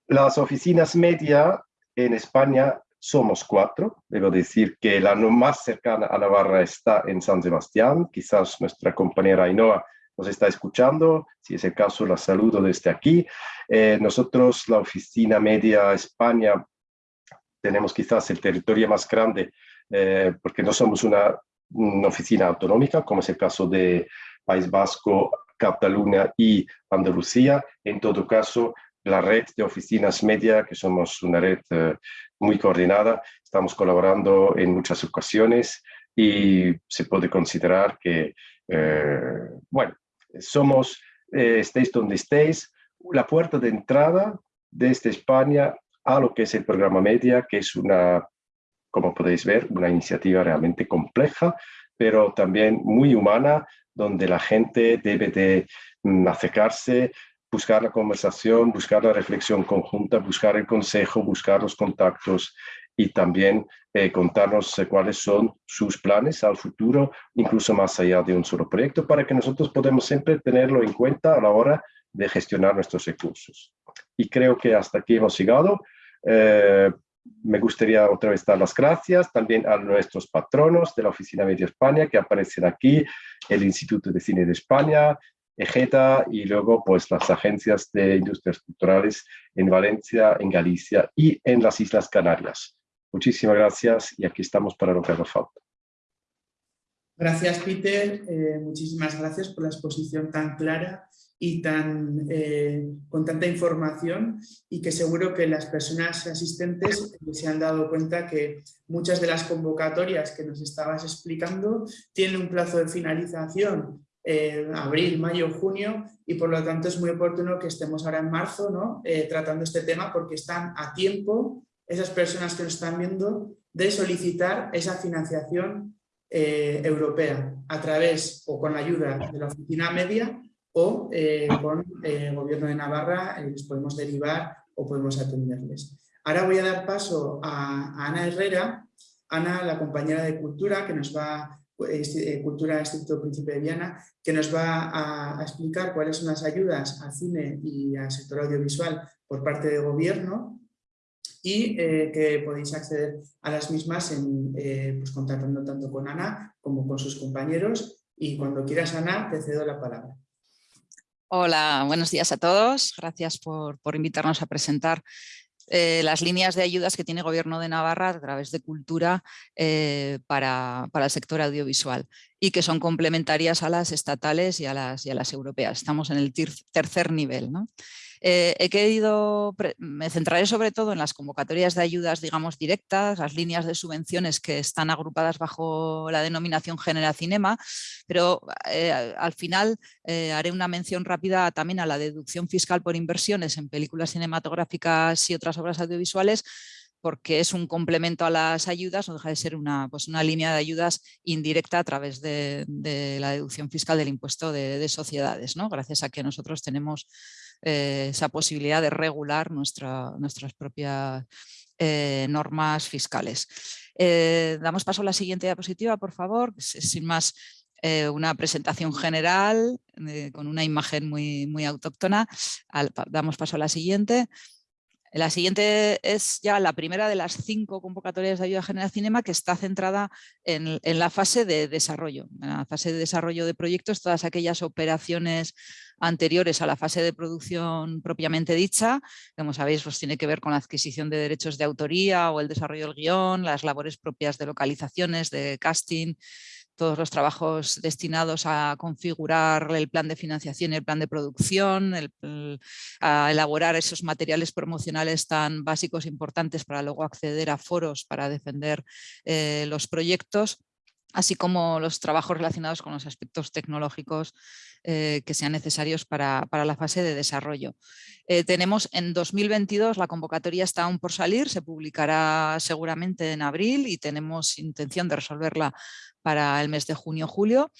Las oficinas media en España somos cuatro. Debo decir que la más cercana a Navarra está en San Sebastián. Quizás nuestra compañera Ainhoa nos está escuchando. Si es el caso, la saludo desde aquí. Eh, nosotros, la Oficina Media España, tenemos quizás el territorio más grande eh, porque no somos una, oficina autonómica, como es el caso de País Vasco, Cataluña y Andalucía. En todo caso, la red de oficinas media, que somos una red eh, muy coordinada, estamos colaborando en muchas ocasiones y se puede considerar que, bueno, somos, eh, estéis donde estéis, la puerta de entrada desde España a lo que es el programa Media, que es una, como podéis ver, una iniciativa realmente compleja, pero también muy humana, donde la gente debe de mm, acercarse, buscar la conversación, buscar la reflexión conjunta, buscar el consejo, buscar los contactos y también eh, contarnos eh, cuáles son sus planes al futuro, incluso más allá de un solo proyecto, para que nosotros podamos siempre tenerlo en cuenta a la hora de gestionar nuestros recursos. Y creo que hasta aquí hemos llegado. Eh, me gustaría otra vez dar las gracias también a nuestros patronos de la Oficina Media España que aparecen aquí, el Instituto de Cine de España, EGETA y luego pues las agencias de industrias culturales en Valencia, en Galicia y en las Islas Canarias. Muchísimas gracias y aquí estamos para lo que haga falta. Gracias, Peter. Eh, muchísimas gracias por la exposición tan clara y tan, eh, con tanta información y que seguro que las personas asistentes se han dado cuenta que muchas de las convocatorias que nos estabas explicando tienen un plazo de finalización en abril, mayo, junio y por lo tanto es muy oportuno que estemos ahora en marzo ¿no? Eh, tratando este tema porque están a tiempo esas personas que nos están viendo de solicitar esa financiación eh, europea a través o con la ayuda de la oficina media o eh, con el gobierno de Navarra les podemos derivar o podemos atenderles. Ahora voy a dar paso a, Ana Herrera, Ana, la compañera de Cultura, que nos va este, Cultura Instituto Príncipe de Viana, que nos va a, explicar cuáles son las ayudas al cine y al sector audiovisual por parte del gobierno y eh, que podéis acceder a las mismas eh, pues contactando tanto con Ana como con sus compañeros y cuando quieras Ana te cedo la palabra. Hola, buenos días a todos. Gracias por, por invitarnos a presentar eh, las líneas de ayudas que tiene el Gobierno de Navarra a través de cultura para, para, el sector audiovisual y que son complementarias a las estatales y a las, y a las europeas. Estamos en el tercer nivel. ¿no? Eh, he querido, me centraré sobre todo en las convocatorias de ayudas, digamos, directas, las líneas de subvenciones que están agrupadas bajo la denominación Genera Cinema, pero eh, al final eh, haré una mención rápida también a la deducción fiscal por inversiones en películas cinematográficas y otras obras audiovisuales, porque es un complemento a las ayudas, no deja de ser una, pues una línea de ayudas indirecta a través de, la deducción fiscal del impuesto de, de sociedades, ¿no? gracias a que nosotros tenemos eh, esa posibilidad de regular nuestra, nuestras propias eh, normas fiscales. Eh, damos paso a la siguiente diapositiva, por favor. Sin más, una presentación general con una imagen muy, muy autóctona. damos paso a la siguiente. La siguiente es ya la primera de las cinco convocatorias de ayuda general cinema que está centrada en, la fase de desarrollo. En la fase de desarrollo de proyectos, todas aquellas operaciones anteriores a la fase de producción propiamente dicha, como sabéis, pues tiene que ver con la adquisición de derechos de autoría o el desarrollo del guion, las labores propias de localizaciones, de casting, todos los trabajos destinados a configurar el plan de financiación y el plan de producción, a elaborar esos materiales promocionales tan básicos e importantes para luego acceder a foros para defender eh, los proyectos así como los trabajos relacionados con los aspectos tecnológicos eh, que sean necesarios para, la fase de desarrollo. Eh, tenemos en 2022, la convocatoria está aún por salir, se publicará seguramente en abril y tenemos intención de resolverla para el mes de junio-julio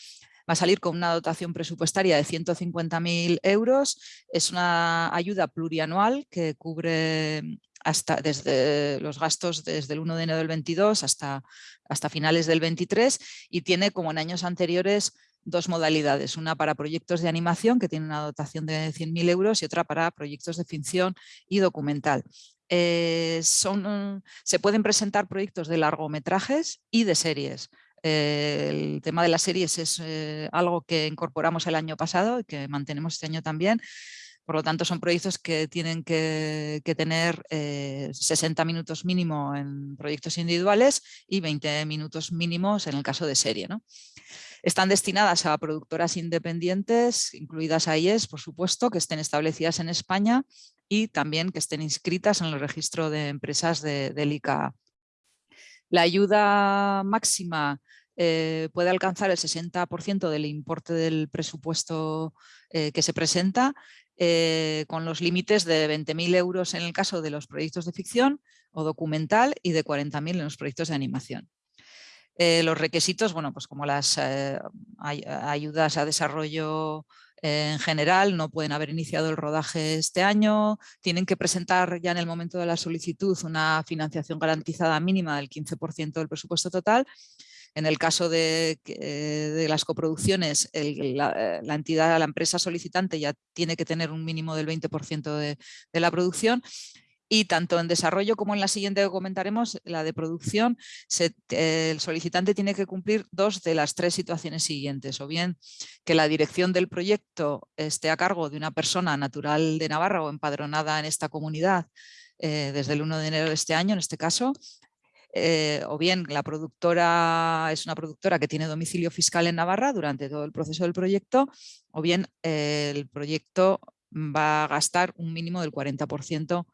va a salir con una dotación presupuestaria de 150.000 euros. Es una ayuda plurianual que cubre hasta desde los gastos desde el 1 de enero del 22 hasta, hasta finales del 23 y tiene como en años anteriores dos modalidades, una para proyectos de animación que tiene una dotación de 100.000 euros y otra para proyectos de ficción y documental. Eh, son, se pueden presentar proyectos de largometrajes y de series. Eh, el tema de las series es eh, algo que incorporamos el año pasado y que mantenemos este año también. Por lo tanto, son proyectos que tienen que, tener 60 eh, minutos mínimo en proyectos individuales y 20 minutos mínimos en el caso de serie. Están destinadas a productoras independientes, incluidas AIES, por supuesto, que estén establecidas en España y también que estén inscritas en el registro de empresas de, del ICA. La ayuda máxima eh, puede alcanzar el 60% del importe del presupuesto eh, que se presenta eh, con los límites de 20.000 euros en el caso de los proyectos de ficción o documental y de 40.000 en los proyectos de animación. Eh, los requisitos, bueno, pues como las eh, ayudas a desarrollo en general, no pueden haber iniciado el rodaje este año, tienen que presentar ya en el momento de la solicitud una financiación garantizada mínima del 15% del presupuesto total. En el caso de, las coproducciones, la, entidad, la empresa solicitante ya tiene que tener un mínimo del 20% de, la producción y tanto en desarrollo como en la siguiente que comentaremos, la de producción, el solicitante tiene que cumplir dos de las tres situaciones siguientes, o bien que la dirección del proyecto esté a cargo de una persona natural de Navarra o empadronada en esta comunidad eh, desde el 1 de enero de este año, en este caso, eh, o bien la productora es una productora que tiene domicilio fiscal en Navarra durante todo el proceso del proyecto, o bien eh, el proyecto va a gastar un mínimo del 40%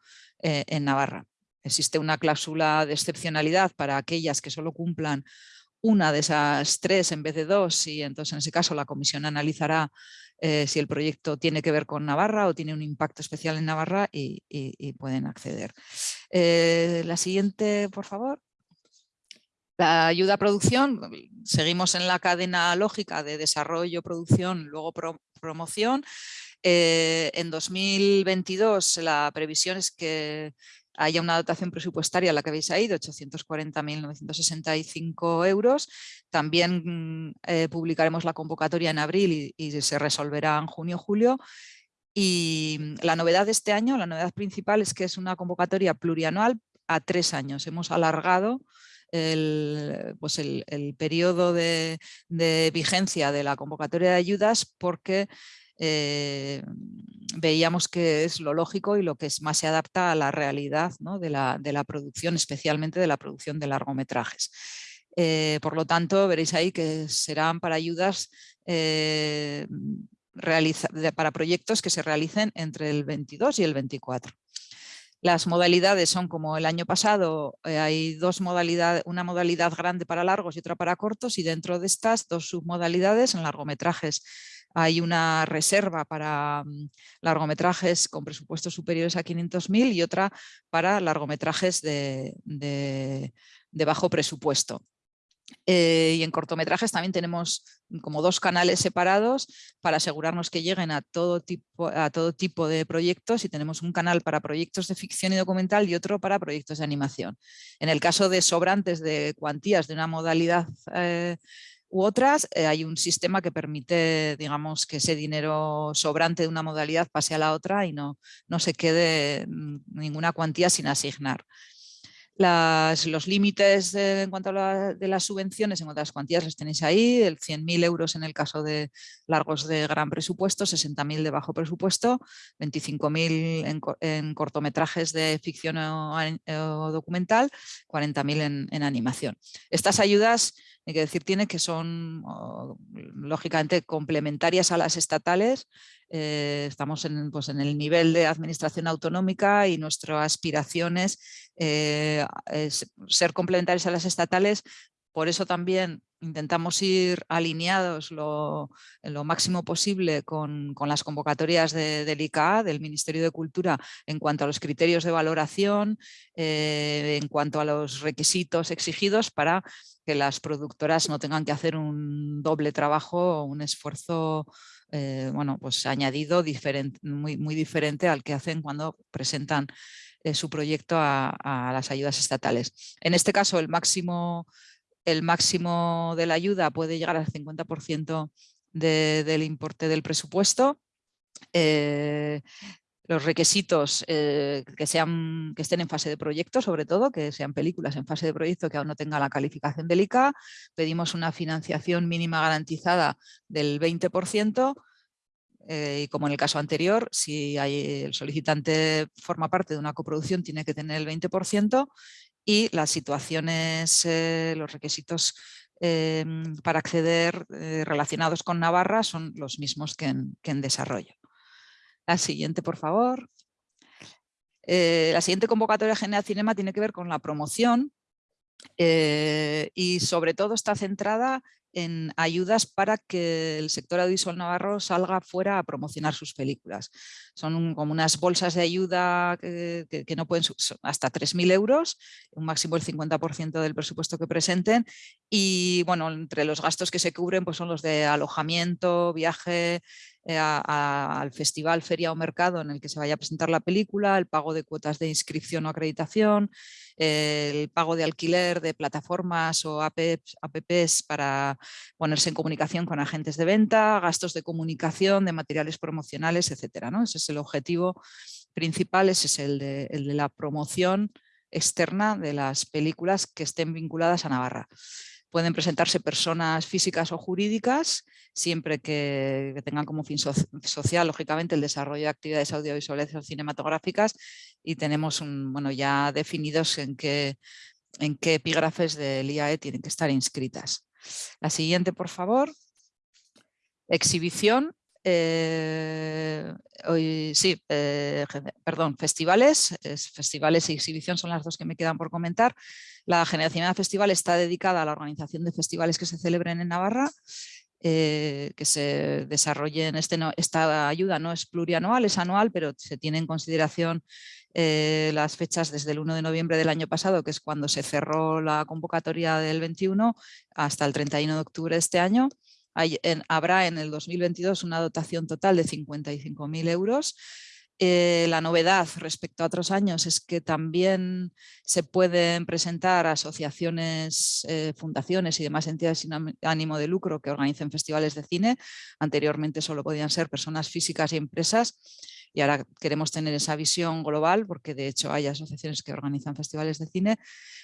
eh, en Navarra. Existe una cláusula de excepcionalidad para aquellas que solo cumplan una de esas tres en vez de dos y entonces en ese caso la comisión analizará si el proyecto tiene que ver con Navarra o tiene un impacto especial en Navarra y, pueden acceder. la siguiente, por favor. La ayuda a producción, seguimos en la cadena lógica de desarrollo, producción, luego promoción. Eh, en 2022 la previsión es que haya una dotación presupuestaria a la que habéis ahí de 840.965 euros. También eh, publicaremos la convocatoria en abril y, se resolverá en junio-julio. Y la novedad de este año, la novedad principal es que es una convocatoria plurianual a tres años. Hemos alargado el, pues el, periodo de, vigencia de la convocatoria de ayudas porque eh, veíamos que es lo lógico y lo que más se adapta a la realidad de, la, producción, especialmente de la producción de largometrajes. Eh, por lo tanto, veréis ahí que serán para ayudas eh, para proyectos que se realicen entre el 22 y el 24. Las modalidades son como el año pasado, eh, hay dos modalidades, una modalidad grande para largos y otra para cortos y dentro de estas dos submodalidades en largometrajes hay una reserva para mm, largometrajes con presupuestos superiores a 500.000 y otra para largometrajes de bajo presupuesto. Eh, y en cortometrajes también tenemos como dos canales separados para asegurarnos que lleguen a todo, tipo, a todo tipo de proyectos y tenemos un canal para proyectos de ficción y documental y otro para proyectos de animación. En el caso de sobrantes de cuantías de una modalidad eh, u otras, eh, hay un sistema que permite digamos, que ese dinero sobrante de una modalidad pase a la otra y no, no se quede mm, ninguna cuantía sin asignar. Los límites en cuanto a las subvenciones, en cuanto a las cuantías, las tenéis ahí, el 100.000 euros en el caso de largos de gran presupuesto, 60.000 de bajo presupuesto, 25.000 en, en, cortometrajes de ficción o, o documental, 40.000 en, en animación. Estas ayudas hay que decir tiene que son lógicamente complementarias a las estatales. Eh, estamos en, pues, en, el nivel de administración autonómica y nuestra aspiración es, eh, es ser complementarias a las estatales. Por eso también intentamos ir alineados lo, lo máximo posible con, con, las convocatorias de, del ICA, del Ministerio de Cultura, en cuanto a los criterios de valoración, eh, en cuanto a los requisitos exigidos para que las productoras no tengan que hacer un doble trabajo o un esfuerzo eh, bueno, pues añadido diferente, muy, muy diferente al que hacen cuando presentan eh, su proyecto a, a las ayudas estatales. En este caso, el máximo el máximo de la ayuda puede llegar al 50% de, del importe del presupuesto. Eh, los requisitos eh, que, estén en fase de proyecto, sobre todo, que sean películas en fase de proyecto que aún no tengan la calificación del ICA. Pedimos una financiación mínima garantizada del 20%, eh, y como en el caso anterior, si hay, el solicitante forma parte de una coproducción, tiene que tener el 20% y las situaciones, eh, los requisitos para acceder relacionados con Navarra son los mismos que en desarrollo. La siguiente, por favor. la siguiente convocatoria general Cinema tiene que ver con la promoción y sobre todo está centrada en ayudas para que el sector audiovisual navarro salga fuera a promocionar sus películas. Son como unas bolsas de ayuda que, no pueden hasta 3.000 euros, un máximo del 50% del presupuesto que presenten y bueno, entre los gastos que se cubren pues son los de alojamiento, viaje, eh, a, al festival, feria o mercado en el que se vaya a presentar la película, el pago de cuotas de inscripción o acreditación, el pago de alquiler de plataformas o apps, para ponerse en comunicación con agentes de venta, gastos de comunicación, de materiales promocionales, etcétera. ¿no? Ese es el objetivo principal, ese es el de la promoción externa de las películas que estén vinculadas a Navarra. Pueden presentarse personas físicas o jurídicas, siempre que, tengan como fin so social, lógicamente, el desarrollo de actividades audiovisuales o cinematográficas y tenemos un, bueno, ya definidos en qué, en qué epígrafes del IAE tienen que estar inscritas. La siguiente, por favor. Exhibición eh, hoy, sí, eh, perdón, festivales, es, festivales y exhibición son las dos que me quedan por comentar. La Generación Festival está dedicada a la organización de festivales que se celebren en Navarra, eh, que se desarrollen, este no, esta ayuda no es plurianual, es anual, pero se tiene en consideración eh, las fechas desde el 1 de noviembre del año pasado, que es cuando se cerró la convocatoria del 21, hasta el 31 de octubre de este año. Hay, habrá en el 2022 una dotación total de 55.000 euros. Eh, la novedad respecto a otros años es que también se pueden presentar asociaciones, eh, fundaciones y demás entidades sin ánimo de lucro que organicen festivales de cine. Anteriormente solo podían ser personas físicas y empresas y ahora queremos tener esa visión global porque de hecho hay asociaciones que organizan festivales de cine.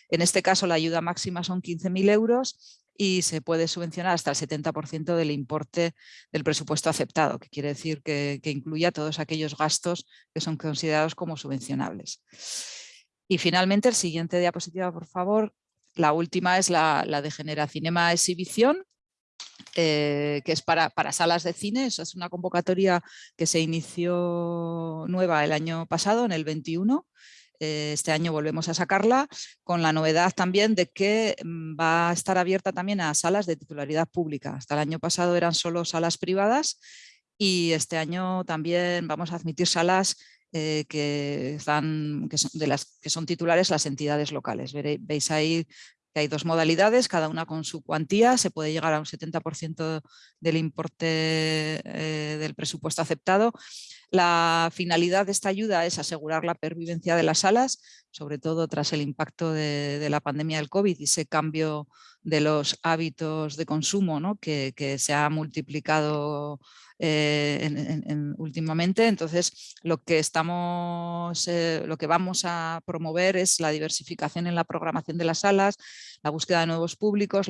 En este caso la ayuda máxima son 15.000 euros y se puede subvencionar hasta el 70% del importe del presupuesto aceptado, que quiere decir que, incluya todos aquellos gastos que son considerados como subvencionables. Y finalmente, el siguiente diapositiva, por favor. La última es la, de Genera Cinema Exhibición, eh, que es para, para, salas de cine. Eso es una convocatoria que se inició nueva el año pasado, en el 21. Eh, este año volvemos a sacarla con la novedad también de que mm, va a estar abierta también a salas de titularidad pública. Hasta el año pasado eran solo salas privadas y este año también vamos a admitir salas eh, que, son, de las que son titulares las entidades locales. Veis ahí que hay dos modalidades, cada una con su cuantía, se puede llegar a un 70% del importe eh, del presupuesto aceptado. La finalidad de esta ayuda es asegurar la pervivencia de las salas, sobre todo tras el impacto de, la pandemia del COVID y ese cambio de los hábitos de consumo ¿no? que, se ha multiplicado eh, últimamente. Entonces, lo que, estamos, eh, lo que vamos a promover es la diversificación en la programación de las salas, la búsqueda de nuevos públicos,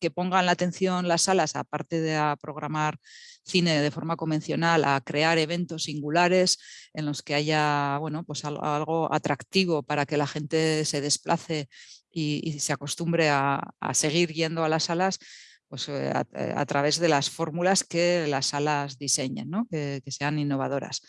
que pongan la atención las salas, aparte de programar cine de forma convencional, a crear eventos singulares en los que haya bueno, pues algo atractivo para que la gente se desplace y, se acostumbre a, seguir yendo a las salas pues, eh, eh, a, través de las fórmulas que las salas diseñen, que, sean innovadoras.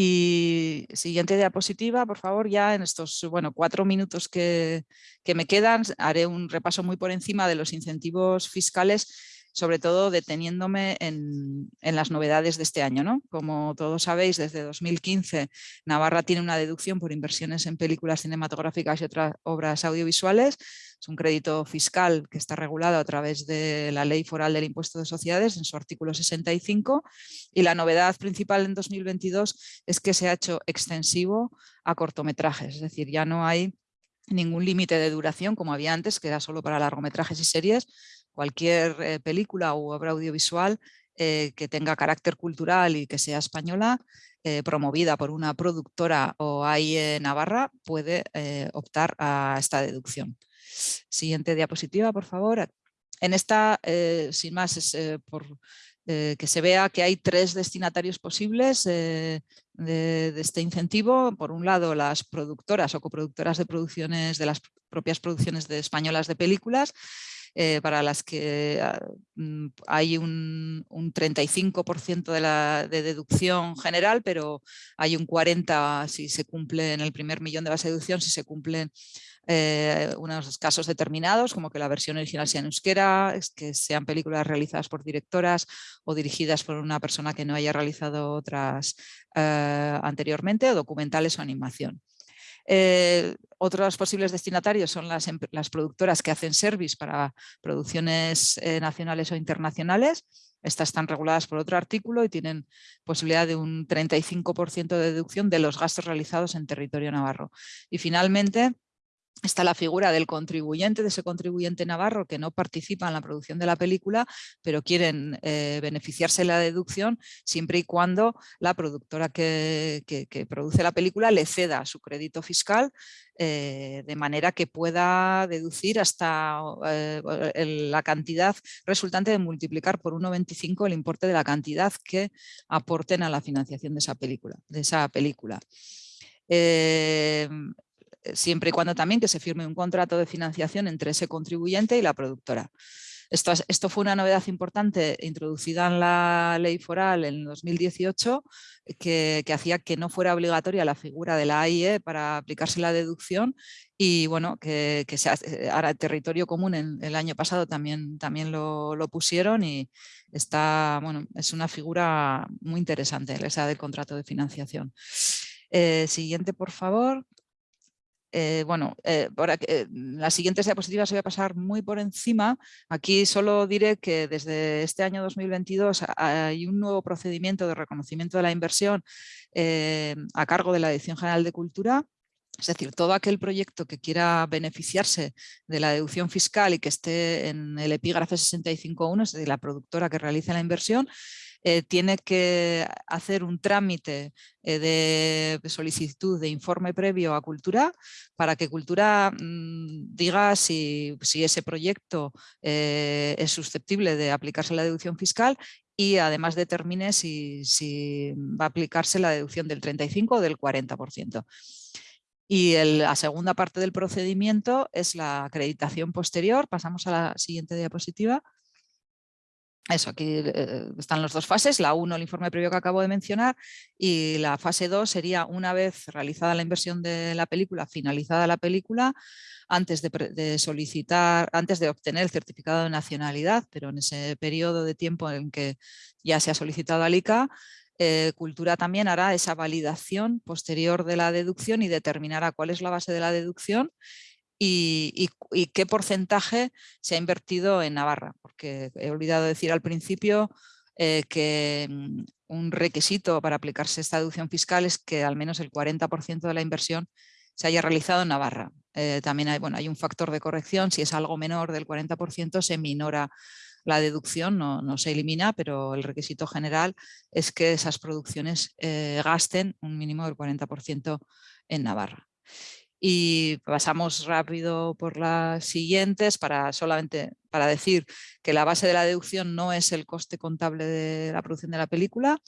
Y siguiente diapositiva, por favor, ya en estos bueno, cuatro minutos que, que me quedan haré un repaso muy por encima de los incentivos fiscales sobre todo deteniéndome en, las novedades de este año. ¿no? Como todos sabéis, desde 2015 Navarra tiene una deducción por inversiones en películas cinematográficas y otras obras audiovisuales. Es un crédito fiscal que está regulado a través de la Ley Foral del Impuesto de Sociedades en su artículo 65 y la novedad principal en 2022 es que se ha hecho extensivo a cortometrajes, es decir, ya no hay ningún límite de duración como había antes, que era solo para largometrajes y series, cualquier eh, película u obra audiovisual eh, que tenga carácter cultural y que sea española, eh, promovida por una productora o AIE Navarra, puede optar a esta deducción. Siguiente diapositiva, por favor. En esta, sin más, es por que se vea que hay tres destinatarios posibles de, este incentivo. Por un lado, las productoras o coproductoras de producciones de las propias producciones de españolas de películas eh, para las que ah, mm, hay un, 35% de, la, de deducción general, pero hay un 40% si se cumple en el primer millón de base de deducción, si se cumplen eh, unos casos determinados, como que la versión original sea en euskera, que sean películas realizadas por directoras o dirigidas por una persona que no haya realizado otras eh, anteriormente, o documentales o animación. Eh, otros posibles destinatarios son las, productoras que hacen service para producciones eh, nacionales o internacionales. Estas están reguladas por otro artículo y tienen posibilidad de un 35% de deducción de los gastos realizados en territorio navarro. Y finalmente, está la figura del contribuyente, de ese contribuyente navarro que no participa en la producción de la película, pero quieren eh, beneficiarse de la deducción siempre y cuando la productora que, produce la película le ceda su crédito fiscal eh, de manera que pueda deducir hasta eh, la cantidad resultante de multiplicar por 1,25 el importe de la cantidad que aporten a la financiación de esa película. De esa película. Siempre y cuando también que se firme un contrato de financiación entre ese contribuyente y la productora. Esto, esto, fue una novedad importante introducida en la ley foral en 2018 que, hacía que no fuera obligatoria la figura de la AIE para aplicarse la deducción y bueno, que, que se, eh, ahora el territorio común el año pasado también, también lo, pusieron y está, bueno, es una figura muy interesante esa del contrato de financiación. Eh, siguiente, por favor. Eh, bueno, eh, eh, las siguientes diapositivas voy a pasar muy por encima. Aquí solo diré que desde este año 2022 hay un nuevo procedimiento de reconocimiento de la inversión a cargo de la Dirección General de Cultura. Es decir, todo aquel proyecto que quiera beneficiarse de la deducción fiscal y que esté en el epígrafe 65.1, es decir, la productora que realice la inversión, eh, tiene que hacer un trámite eh, de solicitud de informe previo a Cultura para que Cultura mm, diga si, ese proyecto eh, es susceptible de aplicarse la deducción fiscal y además determine si, va a aplicarse la deducción del 35 o del 40%. Y la segunda parte del procedimiento es la acreditación posterior. Pasamos a la siguiente diapositiva. Eso, aquí eh, están las dos fases, la 1 el informe previo que acabo de mencionar y la fase 2 sería una vez realizada la inversión de la película, finalizada la película, antes de, solicitar, antes de obtener el certificado de nacionalidad, pero en ese periodo de tiempo en que ya se ha solicitado al ICA, eh, Cultura también hará esa validación posterior de la deducción y determinará cuál es la base de la deducción y, qué porcentaje se ha invertido en Navarra, porque he olvidado decir al principio eh, que mm, un requisito para aplicarse esta deducción fiscal es que al menos el 40% de la inversión se haya realizado en Navarra. Eh, también hay, un factor de corrección, si es algo menor del 40% se minora la deducción, no, se elimina, pero el requisito general es que esas producciones eh, gasten un mínimo del 40% en Navarra. Y pasamos rápido por las siguientes para solamente para decir que la base de la deducción no es el coste contable de la producción de la película,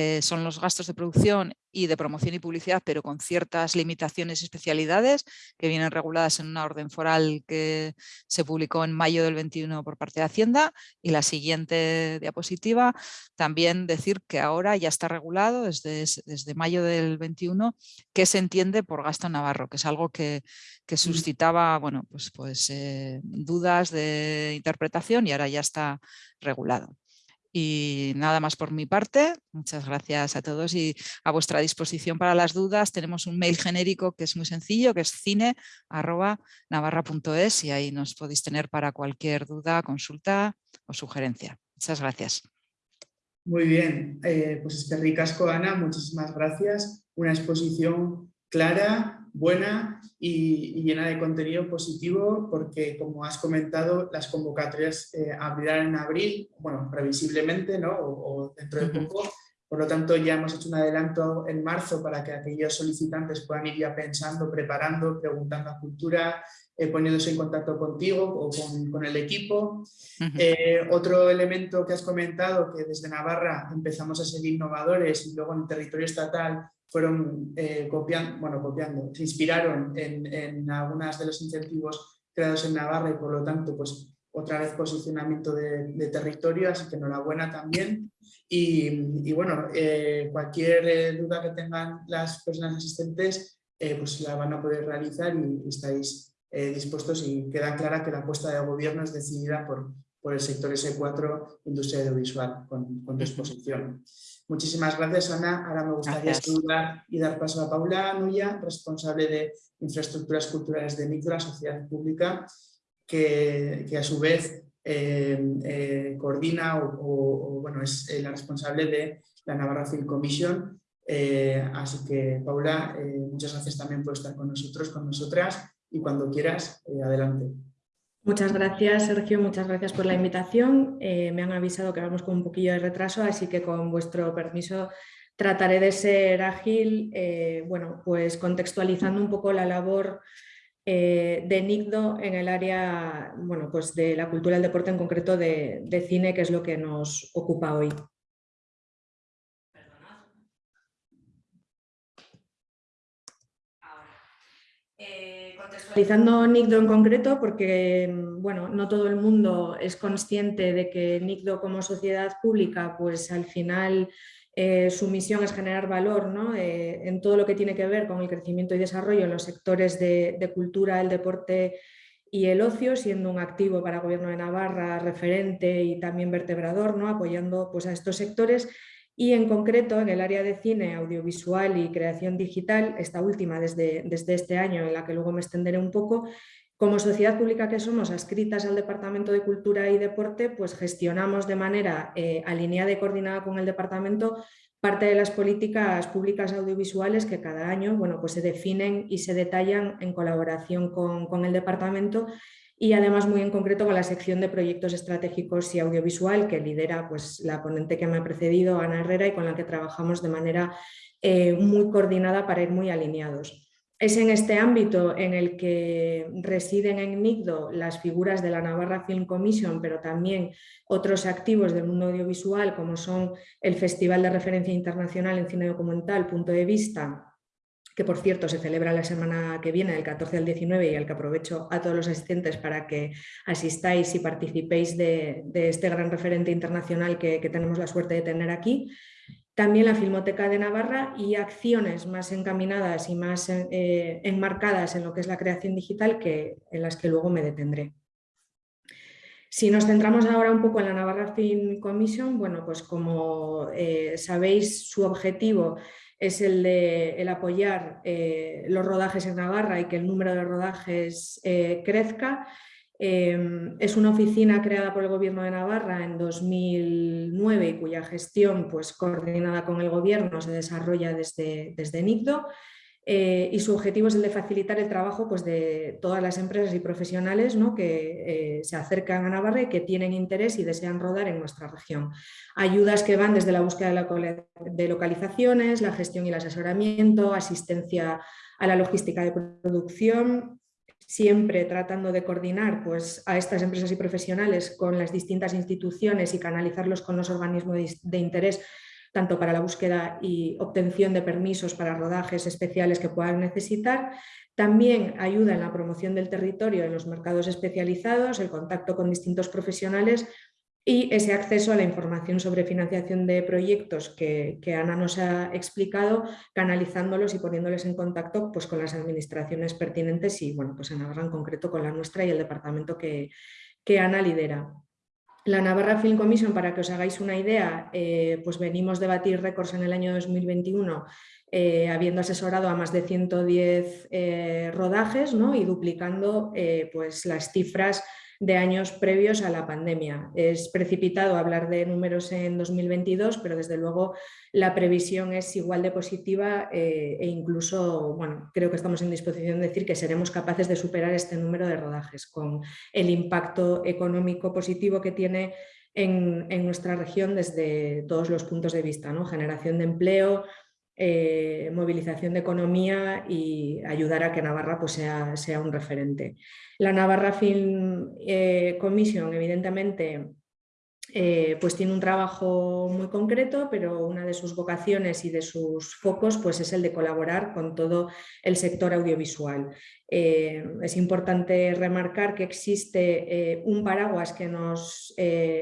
eh, son los gastos de producción y de promoción y publicidad, pero con ciertas limitaciones y especialidades que vienen reguladas en una orden foral que se publicó en mayo del 21 por parte de Hacienda. Y la siguiente diapositiva, también decir que ahora ya está regulado desde, desde mayo del 21 que se entiende por gasto navarro, que es algo que, que suscitaba bueno, pues, pues, eh, dudas de interpretación y ahora ya está regulado. Y nada más por mi parte. Muchas gracias a todos y a vuestra disposición para las dudas. Tenemos un mail genérico que es muy sencillo, que es cine.navarra.es y ahí nos podéis tener para cualquier duda, consulta o sugerencia. Muchas gracias. Muy bien, eh, pues es que ricasco Ana, muchísimas gracias. Una exposición clara, buena y, llena de contenido positivo porque, como has comentado, las convocatorias eh, abrirán en abril, bueno, previsiblemente, ¿no? O, dentro de poco. Por lo tanto, ya hemos hecho un adelanto en marzo para que aquellos solicitantes puedan ir ya pensando, preparando, preguntando a Cultura, eh, poniéndose en contacto contigo o con, el equipo. Eh, otro elemento que has comentado, que desde Navarra empezamos a ser innovadores y luego en el territorio estatal fueron eh, copiando, bueno, copiando, se inspiraron en, en algunos de los incentivos creados en Navarra y por lo tanto, pues otra vez posicionamiento de, territorio, así que enhorabuena también. Y, bueno, eh, cualquier eh, duda que tengan las personas asistentes, pues la van a poder realizar y, estáis dispuestos y queda clara que la apuesta de gobierno es decidida por, por el sector S4, industria audiovisual, con, con tu exposición. Muchísimas gracias, Ana. Ahora me gustaría saludar y dar paso a Paula Nuya, responsable de infraestructuras culturales de Micro, sociedad pública, que, a su vez eh, eh, coordina o, bueno, es eh, la responsable de la Navarra Film Commission. así que, Paula, muchas gracias también por estar con nosotros, con nosotras, y cuando quieras, adelante. Muchas gracias, Sergio. Muchas gracias por la invitación. Eh, me han avisado que vamos con un poquillo de retraso, así que con vuestro permiso trataré de ser ágil, eh, bueno, pues contextualizando un poco la labor eh, de NICDO en el área bueno, pues de la cultura y el deporte, en concreto de cine, que es lo que nos ocupa hoy. Contextualizando NICDO en concreto, porque bueno, no todo el mundo es consciente de que NICDO como sociedad pública, pues al final eh, su misión es generar valor ¿no? Eh, en todo lo que tiene que ver con el crecimiento y desarrollo en los sectores de, cultura, el deporte y el ocio, siendo un activo para el Gobierno de Navarra, referente y también vertebrador, ¿no? apoyando pues, a estos sectores y en concreto en el área de cine, audiovisual y creación digital, esta última desde, desde este año en la que luego me extenderé un poco, como sociedad pública que somos adscritas al Departamento de Cultura y Deporte, pues gestionamos de manera eh, alineada y coordinada con el departamento parte de las políticas públicas audiovisuales que cada año bueno, pues se definen y se detallan en colaboración con, con el departamento y además muy en concreto con la sección de proyectos estratégicos y audiovisual que lidera pues, la ponente que me ha precedido, Ana Herrera, y con la que trabajamos de manera eh, muy coordinada para ir muy alineados. Es en este ámbito en el que residen en NICDO las figuras de la Navarra Film Commission, pero también otros activos del mundo audiovisual, como son el Festival de Referencia Internacional en Cine Documental, Punto de Vista, que por cierto se celebra la semana que viene, del 14 al 19, y al que aprovecho a todos los asistentes para que asistáis y participéis de, este gran referente internacional que, tenemos la suerte de tener aquí. También la Filmoteca de Navarra y acciones más encaminadas y más eh, enmarcadas en lo que es la creación digital que, en las que luego me detendré. Si nos centramos ahora un poco en la Navarra Film Commission, bueno, pues como eh, sabéis, su objetivo es el de el apoyar eh, los rodajes en Navarra y que el número de rodajes eh, crezca. Em, es una oficina creada por el Gobierno de Navarra en 2009 y cuya gestión, pues, coordinada con el Gobierno, se desarrolla desde, desde NICDO. Eh, y su objetivo es el de facilitar el trabajo pues, de todas las empresas y profesionales ¿no? que eh, se acercan a Navarra y que tienen interés y desean rodar en nuestra región. Ayudas que van desde la búsqueda de localizaciones, la gestión y el asesoramiento, asistencia a la logística de producción, siempre tratando de coordinar pues, a estas empresas y profesionales con las distintas instituciones y canalizarlos con los organismos de interés tanto para la búsqueda y obtención de permisos para rodajes especiales que puedan necesitar. También ayuda en la promoción del territorio en los mercados especializados, el contacto con distintos profesionales y ese acceso a la información sobre financiación de proyectos que, Ana nos ha explicado, canalizándolos y poniéndoles en contacto pues, con las administraciones pertinentes y bueno, pues en Navarra en concreto con la nuestra y el departamento que, que Ana lidera. La Navarra Film Commission, para que os hagáis una idea, eh, pues venimos de batir récords en el año 2021 eh, habiendo asesorado a más de 110 eh, rodajes ¿no? y duplicando pues las cifras de años previos a la pandemia. Es precipitado hablar de números en 2022, pero desde luego la previsión es igual de positiva e incluso, bueno, creo que estamos en disposición de decir que seremos capaces de superar este número de rodajes con el impacto económico positivo que tiene en, nuestra región desde todos los puntos de vista, ¿no? generación de empleo, eh, movilización de economía y ayudar a que Navarra pues, sea, sea un referente. La Navarra Film eh, Commission, evidentemente, eh, pues tiene un trabajo muy concreto, pero una de sus vocaciones y de sus focos pues es el de colaborar con todo el sector audiovisual. es importante remarcar que existe un paraguas que nos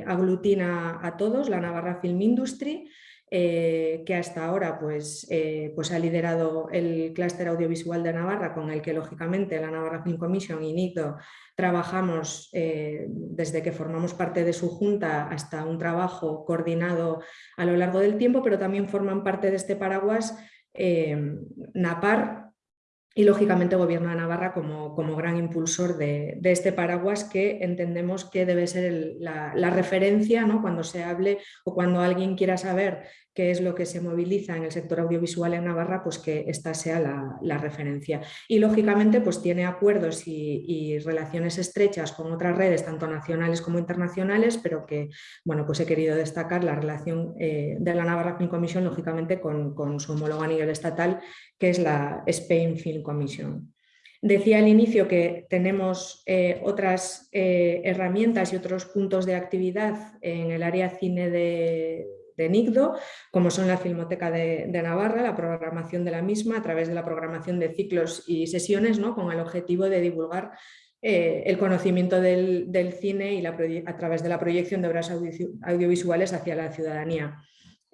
aglutina a todos, la Navarra Film Industry, eh, que hasta ahora pues, eh, pues ha liderado el clúster audiovisual de Navarra, con el que lógicamente la Navarra Film Commission y NICDO trabajamos eh, desde que formamos parte de su junta hasta un trabajo coordinado a lo largo del tiempo, pero también forman parte de este paraguas NAPAR, y lógicamente Gobierno de Navarra como, como gran impulsor de, este paraguas que entendemos que debe ser la, la, referencia ¿no? cuando se hable o cuando alguien quiera saber qué es lo que se moviliza en el sector audiovisual en Navarra, pues que esta sea la, referencia. Y lógicamente pues tiene acuerdos y, relaciones estrechas con otras redes, tanto nacionales como internacionales, pero que bueno, pues he querido destacar la relación eh, de la Navarra Film Commission, lógicamente con, su homólogo a nivel estatal, que es la Spain Film Commission. Decía al inicio que tenemos eh, otras eh, herramientas y otros puntos de actividad en el área cine de, de NICDO, como son la Filmoteca de, Navarra, la programación de la misma a través de la programación de ciclos y sesiones ¿no? con el objetivo de divulgar eh, el conocimiento del, cine y a través de la proyección de obras audiovisuales hacia la ciudadanía.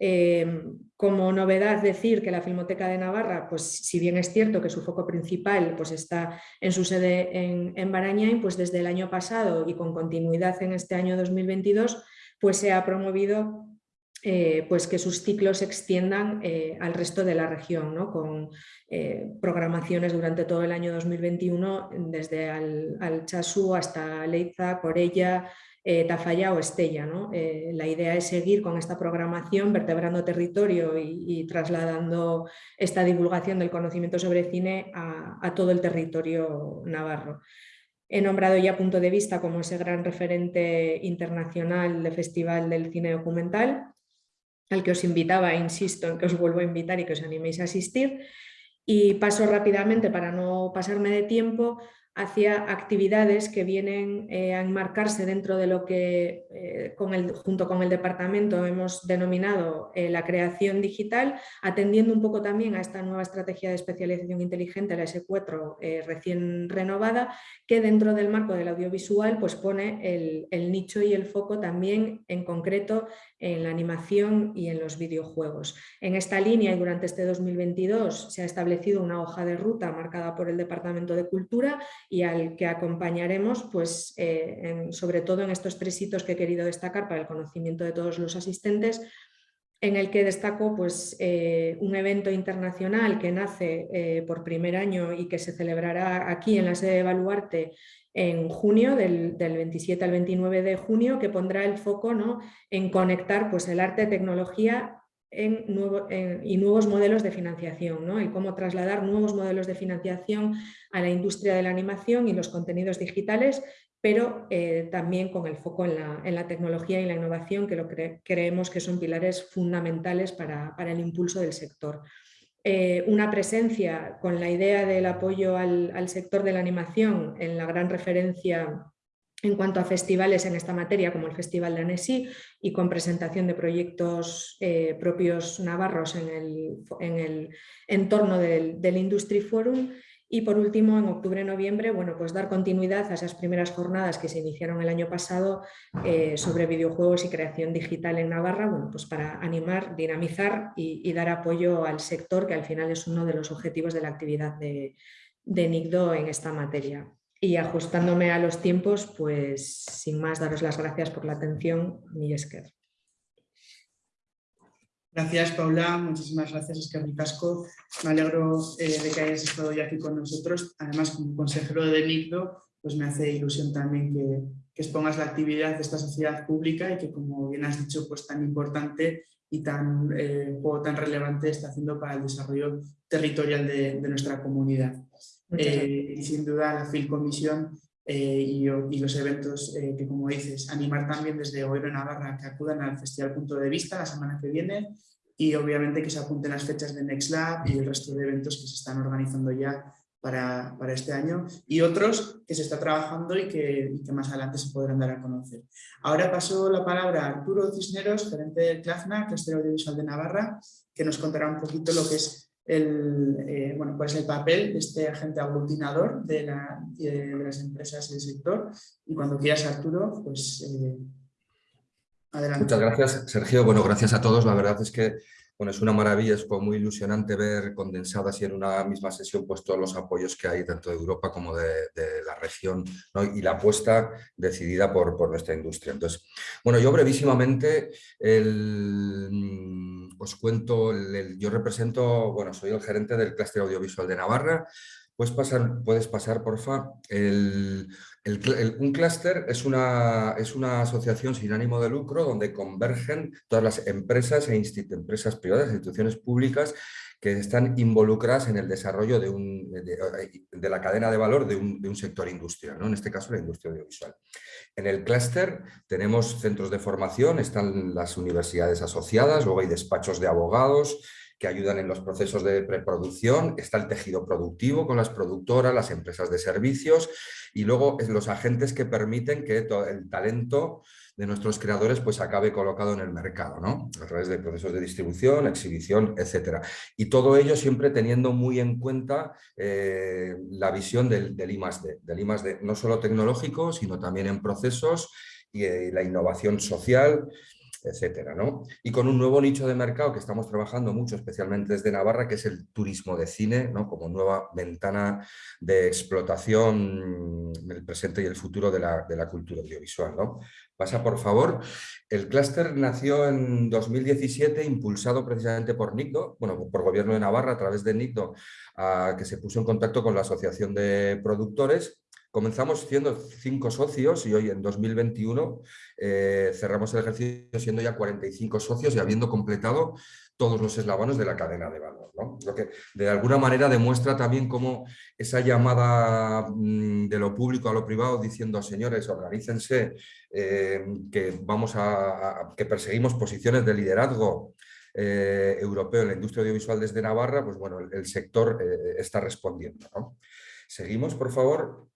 Eh, como novedad decir que la Filmoteca de Navarra, pues si bien es cierto que su foco principal pues está en su sede en, en Barañáin, pues desde el año pasado y con continuidad en este año 2022, pues se ha promovido eh, pues que sus ciclos se extiendan eh, al resto de la región, ¿no? con eh, programaciones durante todo el año 2021, desde al, Chasú hasta Leiza, Corella, Tafalla o Estella. ¿no? la idea es seguir con esta programación, vertebrando territorio y, trasladando esta divulgación del conocimiento sobre cine a, a todo el territorio navarro. He nombrado ya Punto de Vista como ese gran referente internacional de Festival del Cine Documental al que os invitaba, insisto en que os vuelvo a invitar y que os animéis a asistir. Y paso rápidamente, para no pasarme de tiempo, hacia actividades que vienen eh, a enmarcarse dentro de lo que eh, junto con el departamento hemos denominado eh, la creación digital, atendiendo un poco también a esta nueva estrategia de especialización inteligente, la S4 recién renovada, que dentro del marco del audiovisual pues pone el nicho y el foco también en concreto en la animación y en los videojuegos. En esta línea y durante este 2022 se ha establecido una hoja de ruta marcada por el Departamento de Cultura y al que acompañaremos, pues, eh, sobre todo en estos tres hitos que he querido destacar para el conocimiento de todos los asistentes, en el que destaco pues, eh, un evento internacional que nace eh, por primer año y que se celebrará aquí en la sede de Baluarte en junio, del, 27 al 29 de junio, que pondrá el foco ¿no? en conectar pues, el arte, tecnología en y nuevos modelos de financiación, ¿no? cómo trasladar nuevos modelos de financiación a la industria de la animación y los contenidos digitales, pero eh, también con el foco en la, tecnología y la innovación, que lo creemos que son pilares fundamentales para, el impulso del sector. Eh, una presencia con la idea del apoyo al, al sector de la animación en la gran referencia en cuanto a festivales en esta materia, como el Festival de Annecy, y con presentación de proyectos eh, propios navarros en el, entorno del, Industry Forum. Y por último, en octubre-noviembre, bueno, pues dar continuidad a esas primeras jornadas que se iniciaron el año pasado eh, sobre videojuegos y creación digital en Navarra, bueno, pues para animar, dinamizar y, dar apoyo al sector, que al final es uno de los objetivos de la actividad de, de NICDO en esta materia. Y ajustándome a los tiempos, pues sin más daros las gracias por la atención, Esker. Gracias Paula, muchísimas gracias Esker Casco. Me alegro eh, de que hayas estado hoy aquí con nosotros. Además, como consejero de NICDO, pues me hace ilusión también que, que, expongas la actividad de esta sociedad pública y que, como bien has dicho, pues tan importante y tan, eh, tan relevante está haciendo para el desarrollo territorial de, de nuestra comunidad. Eh, y sin duda la FIL Comisión eh, y, los eventos eh, que, como dices, animar también desde de Navarra que acudan al Festival Punto de Vista la semana que viene y obviamente que se apunten las fechas de Next Lab y el resto de eventos que se están organizando ya para, para este año y otros que se está trabajando y que, que, más adelante se podrán dar a conocer. Ahora paso la palabra a Arturo Cisneros, gerente de CLAFNA, Cluster Audiovisual de Navarra, que nos contará un poquito lo que es el, eh, bueno, pues el papel de este agente aglutinador de, las empresas del sector. Y cuando quieras, Arturo, pues eh, adelante. Muchas gracias, Sergio. Bueno, gracias a todos. La verdad es que bueno, es una maravilla, es muy ilusionante ver condensadas y en una misma sesión pues, todos los apoyos que hay tanto de Europa como de, la región y la apuesta decidida por, nuestra industria. Entonces, bueno, yo brevísimamente os cuento, yo represento, bueno, soy el gerente del clúster audiovisual de Navarra, Puedes pasar, puedes pasar porfa. El, un clúster es una, es una asociación sin ánimo de lucro donde convergen todas las empresas e empresas privadas, instituciones públicas que están involucradas en el desarrollo de, un, de, la cadena de valor de un, de un sector industrial, ¿no? en este caso la industria audiovisual. En el clúster tenemos centros de formación, están las universidades asociadas, luego hay despachos de abogados, que ayudan en los procesos de preproducción, está el tejido productivo con las productoras, las empresas de servicios y luego los agentes que permiten que el talento de nuestros creadores pues acabe colocado en el mercado, ¿no? a través de procesos de distribución, exhibición, etc. Y todo ello siempre teniendo muy en cuenta eh, la visión del, del I+.D., del no solo tecnológico, sino también en procesos y eh, la innovación social etcétera. ¿no? Y con un nuevo nicho de mercado que estamos trabajando mucho, especialmente desde Navarra, que es el turismo de cine, ¿no? como nueva ventana de explotación del presente y el futuro de la, de la cultura audiovisual. ¿no? Pasa, por favor. El clúster nació en 2017, impulsado precisamente por NICDO, bueno, por Gobierno de Navarra, a través de NICDO, que se puso en contacto con la Asociación de Productores Comenzamos siendo cinco socios y hoy en 2021 eh, cerramos el ejercicio siendo ya 45 socios y habiendo completado todos los eslabones de la cadena de valor. Lo que de alguna manera demuestra también cómo esa llamada mm, de lo público a lo privado diciendo señores, organícense, eh, que, vamos a, que perseguimos posiciones de liderazgo eh, europeo en la industria audiovisual desde Navarra, pues bueno, el, sector está respondiendo. Seguimos, por favor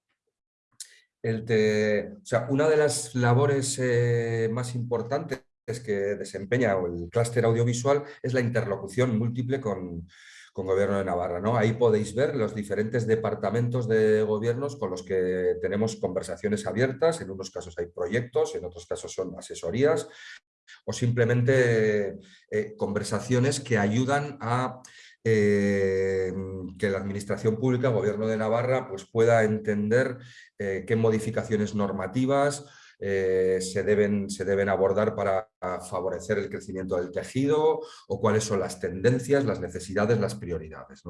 una de las labores eh, más importantes que desempeña el clúster audiovisual es la interlocución múltiple con, con Gobierno de Navarra. ¿no? Ahí podéis ver los diferentes departamentos de gobiernos con los que tenemos conversaciones abiertas, en unos casos hay proyectos, en otros casos son asesorías o simplemente eh, conversaciones que ayudan a eh, que la Administración Pública, Gobierno de Navarra, pues pueda entender eh, qué modificaciones normativas eh, se, deben, se deben abordar para favorecer el crecimiento del tejido o cuáles son las tendencias, las necesidades, las prioridades.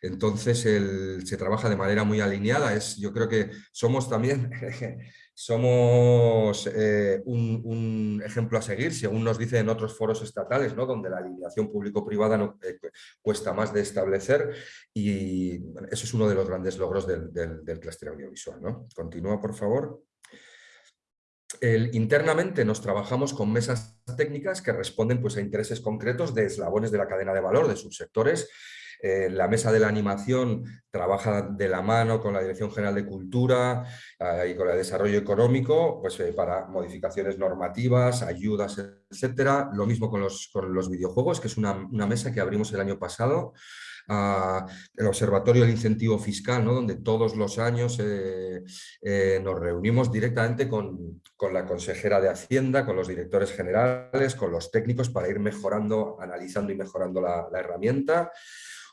Entonces se trabaja de manera muy alineada, es, yo creo que somos también somos eh, un, ejemplo a seguir, según nos dicen en otros foros estatales, ¿no? donde la alineación público-privada eh, cuesta más de establecer y eso es uno de los grandes logros del, del, clúster audiovisual. ¿no? Continúa, por favor. internamente nos trabajamos con mesas técnicas que responden pues, a intereses concretos de eslabones de la cadena de valor, de subsectores, eh, la mesa de la animación trabaja de la mano con la Dirección General de Cultura eh, y con el desarrollo económico pues, eh, para modificaciones normativas, ayudas, etcétera. Lo mismo con los, con los videojuegos, que es una, mesa que abrimos el año pasado. el Observatorio del Incentivo Fiscal, ¿no? donde todos los años nos reunimos directamente con, con, la consejera de Hacienda, con los directores generales, con los técnicos para ir mejorando, analizando y mejorando la herramienta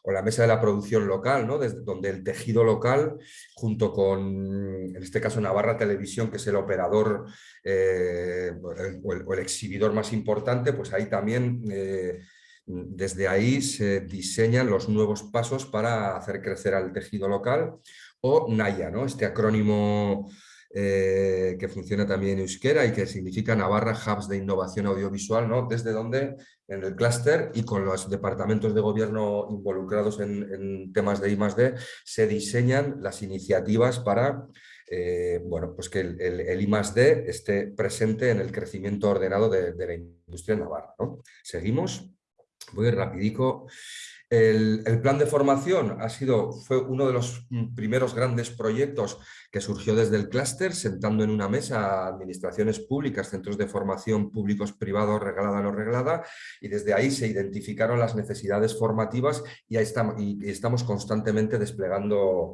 o la mesa de la producción local, ¿no? Desde donde el tejido local, junto con, en este caso, Navarra Televisión, que es el operador eh, o, el, exhibidor más importante, pues ahí también, eh, desde ahí se diseñan los nuevos pasos para hacer crecer al tejido local, o NAYA, ¿no? este acrónimo eh, que funciona también en euskera y que significa Navarra Hubs de Innovación Audiovisual, ¿no? desde donde en el clúster y con los departamentos de gobierno involucrados en, temas de I+.D. se diseñan las iniciativas para eh, bueno, pues que el, el, I+.D. esté presente en el crecimiento ordenado de, la industria navarra. ¿no? Seguimos, voy rapidico. El, plan de formación ha sido, fue uno de los primeros grandes proyectos que surgió desde el clúster, sentando en una mesa administraciones públicas, centros de formación públicos, privados, reglada, no reglada, y desde ahí se identificaron las necesidades formativas y, ahí estamos, estamos constantemente desplegando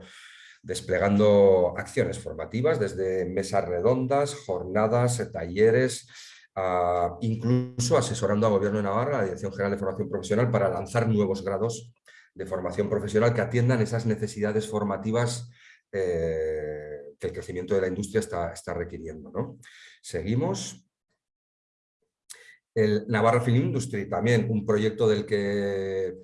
desplegando acciones formativas desde mesas redondas, jornadas, talleres, incluso asesorando al Gobierno de Navarra, la Dirección General de Formación Profesional, para lanzar nuevos grados de formación profesional que atiendan esas necesidades formativas eh, que el crecimiento de la industria está, está requiriendo. ¿no? Seguimos. El Navarra Film Industry, también un proyecto del que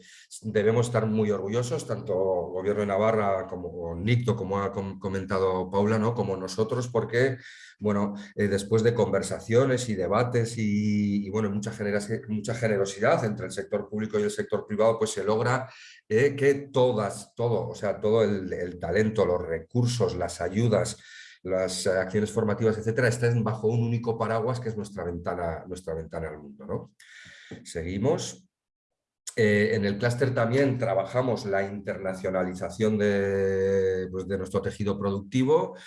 debemos estar muy orgullosos, tanto Gobierno de Navarra como NICTO, como ha comentado Paula, ¿no? como nosotros, porque bueno, eh, después de conversaciones y debates y, bueno, mucha, mucha generosidad entre el sector público y el sector privado, pues se logra eh, que todas, todo, o sea, todo el, el talento, los recursos, las ayudas, las acciones formativas, etcétera, están bajo un único paraguas que es nuestra ventana, nuestra ventana al mundo. ¿no? Seguimos. Eh, en el clúster también trabajamos la internacionalización de, pues, de nuestro tejido productivo,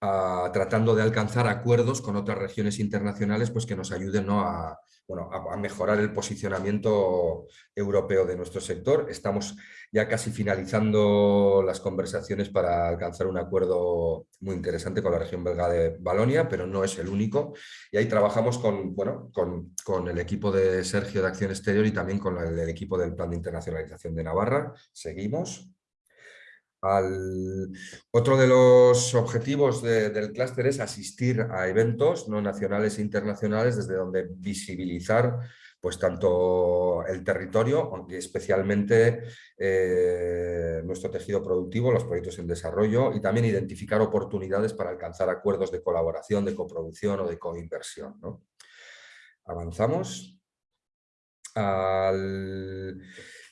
ah, tratando de alcanzar acuerdos con otras regiones internacionales pues, que nos ayuden ¿no? a, bueno, a, mejorar el posicionamiento europeo de nuestro sector. Estamos ya casi finalizando las conversaciones para alcanzar un acuerdo muy interesante con la región belga de Balonia, pero no es el único. Y ahí trabajamos con, bueno, con, con el equipo de Sergio de Acción Exterior y también con el equipo del Plan de Internacionalización de Navarra. Seguimos. Al... Otro de los objetivos del clúster es asistir a eventos no nacionales e internacionales desde donde visibilizar pues tanto el territorio, especialmente eh, nuestro tejido productivo, los proyectos en desarrollo y también identificar oportunidades para alcanzar acuerdos de colaboración, de coproducción o de coinversión. ¿no? Avanzamos. Al...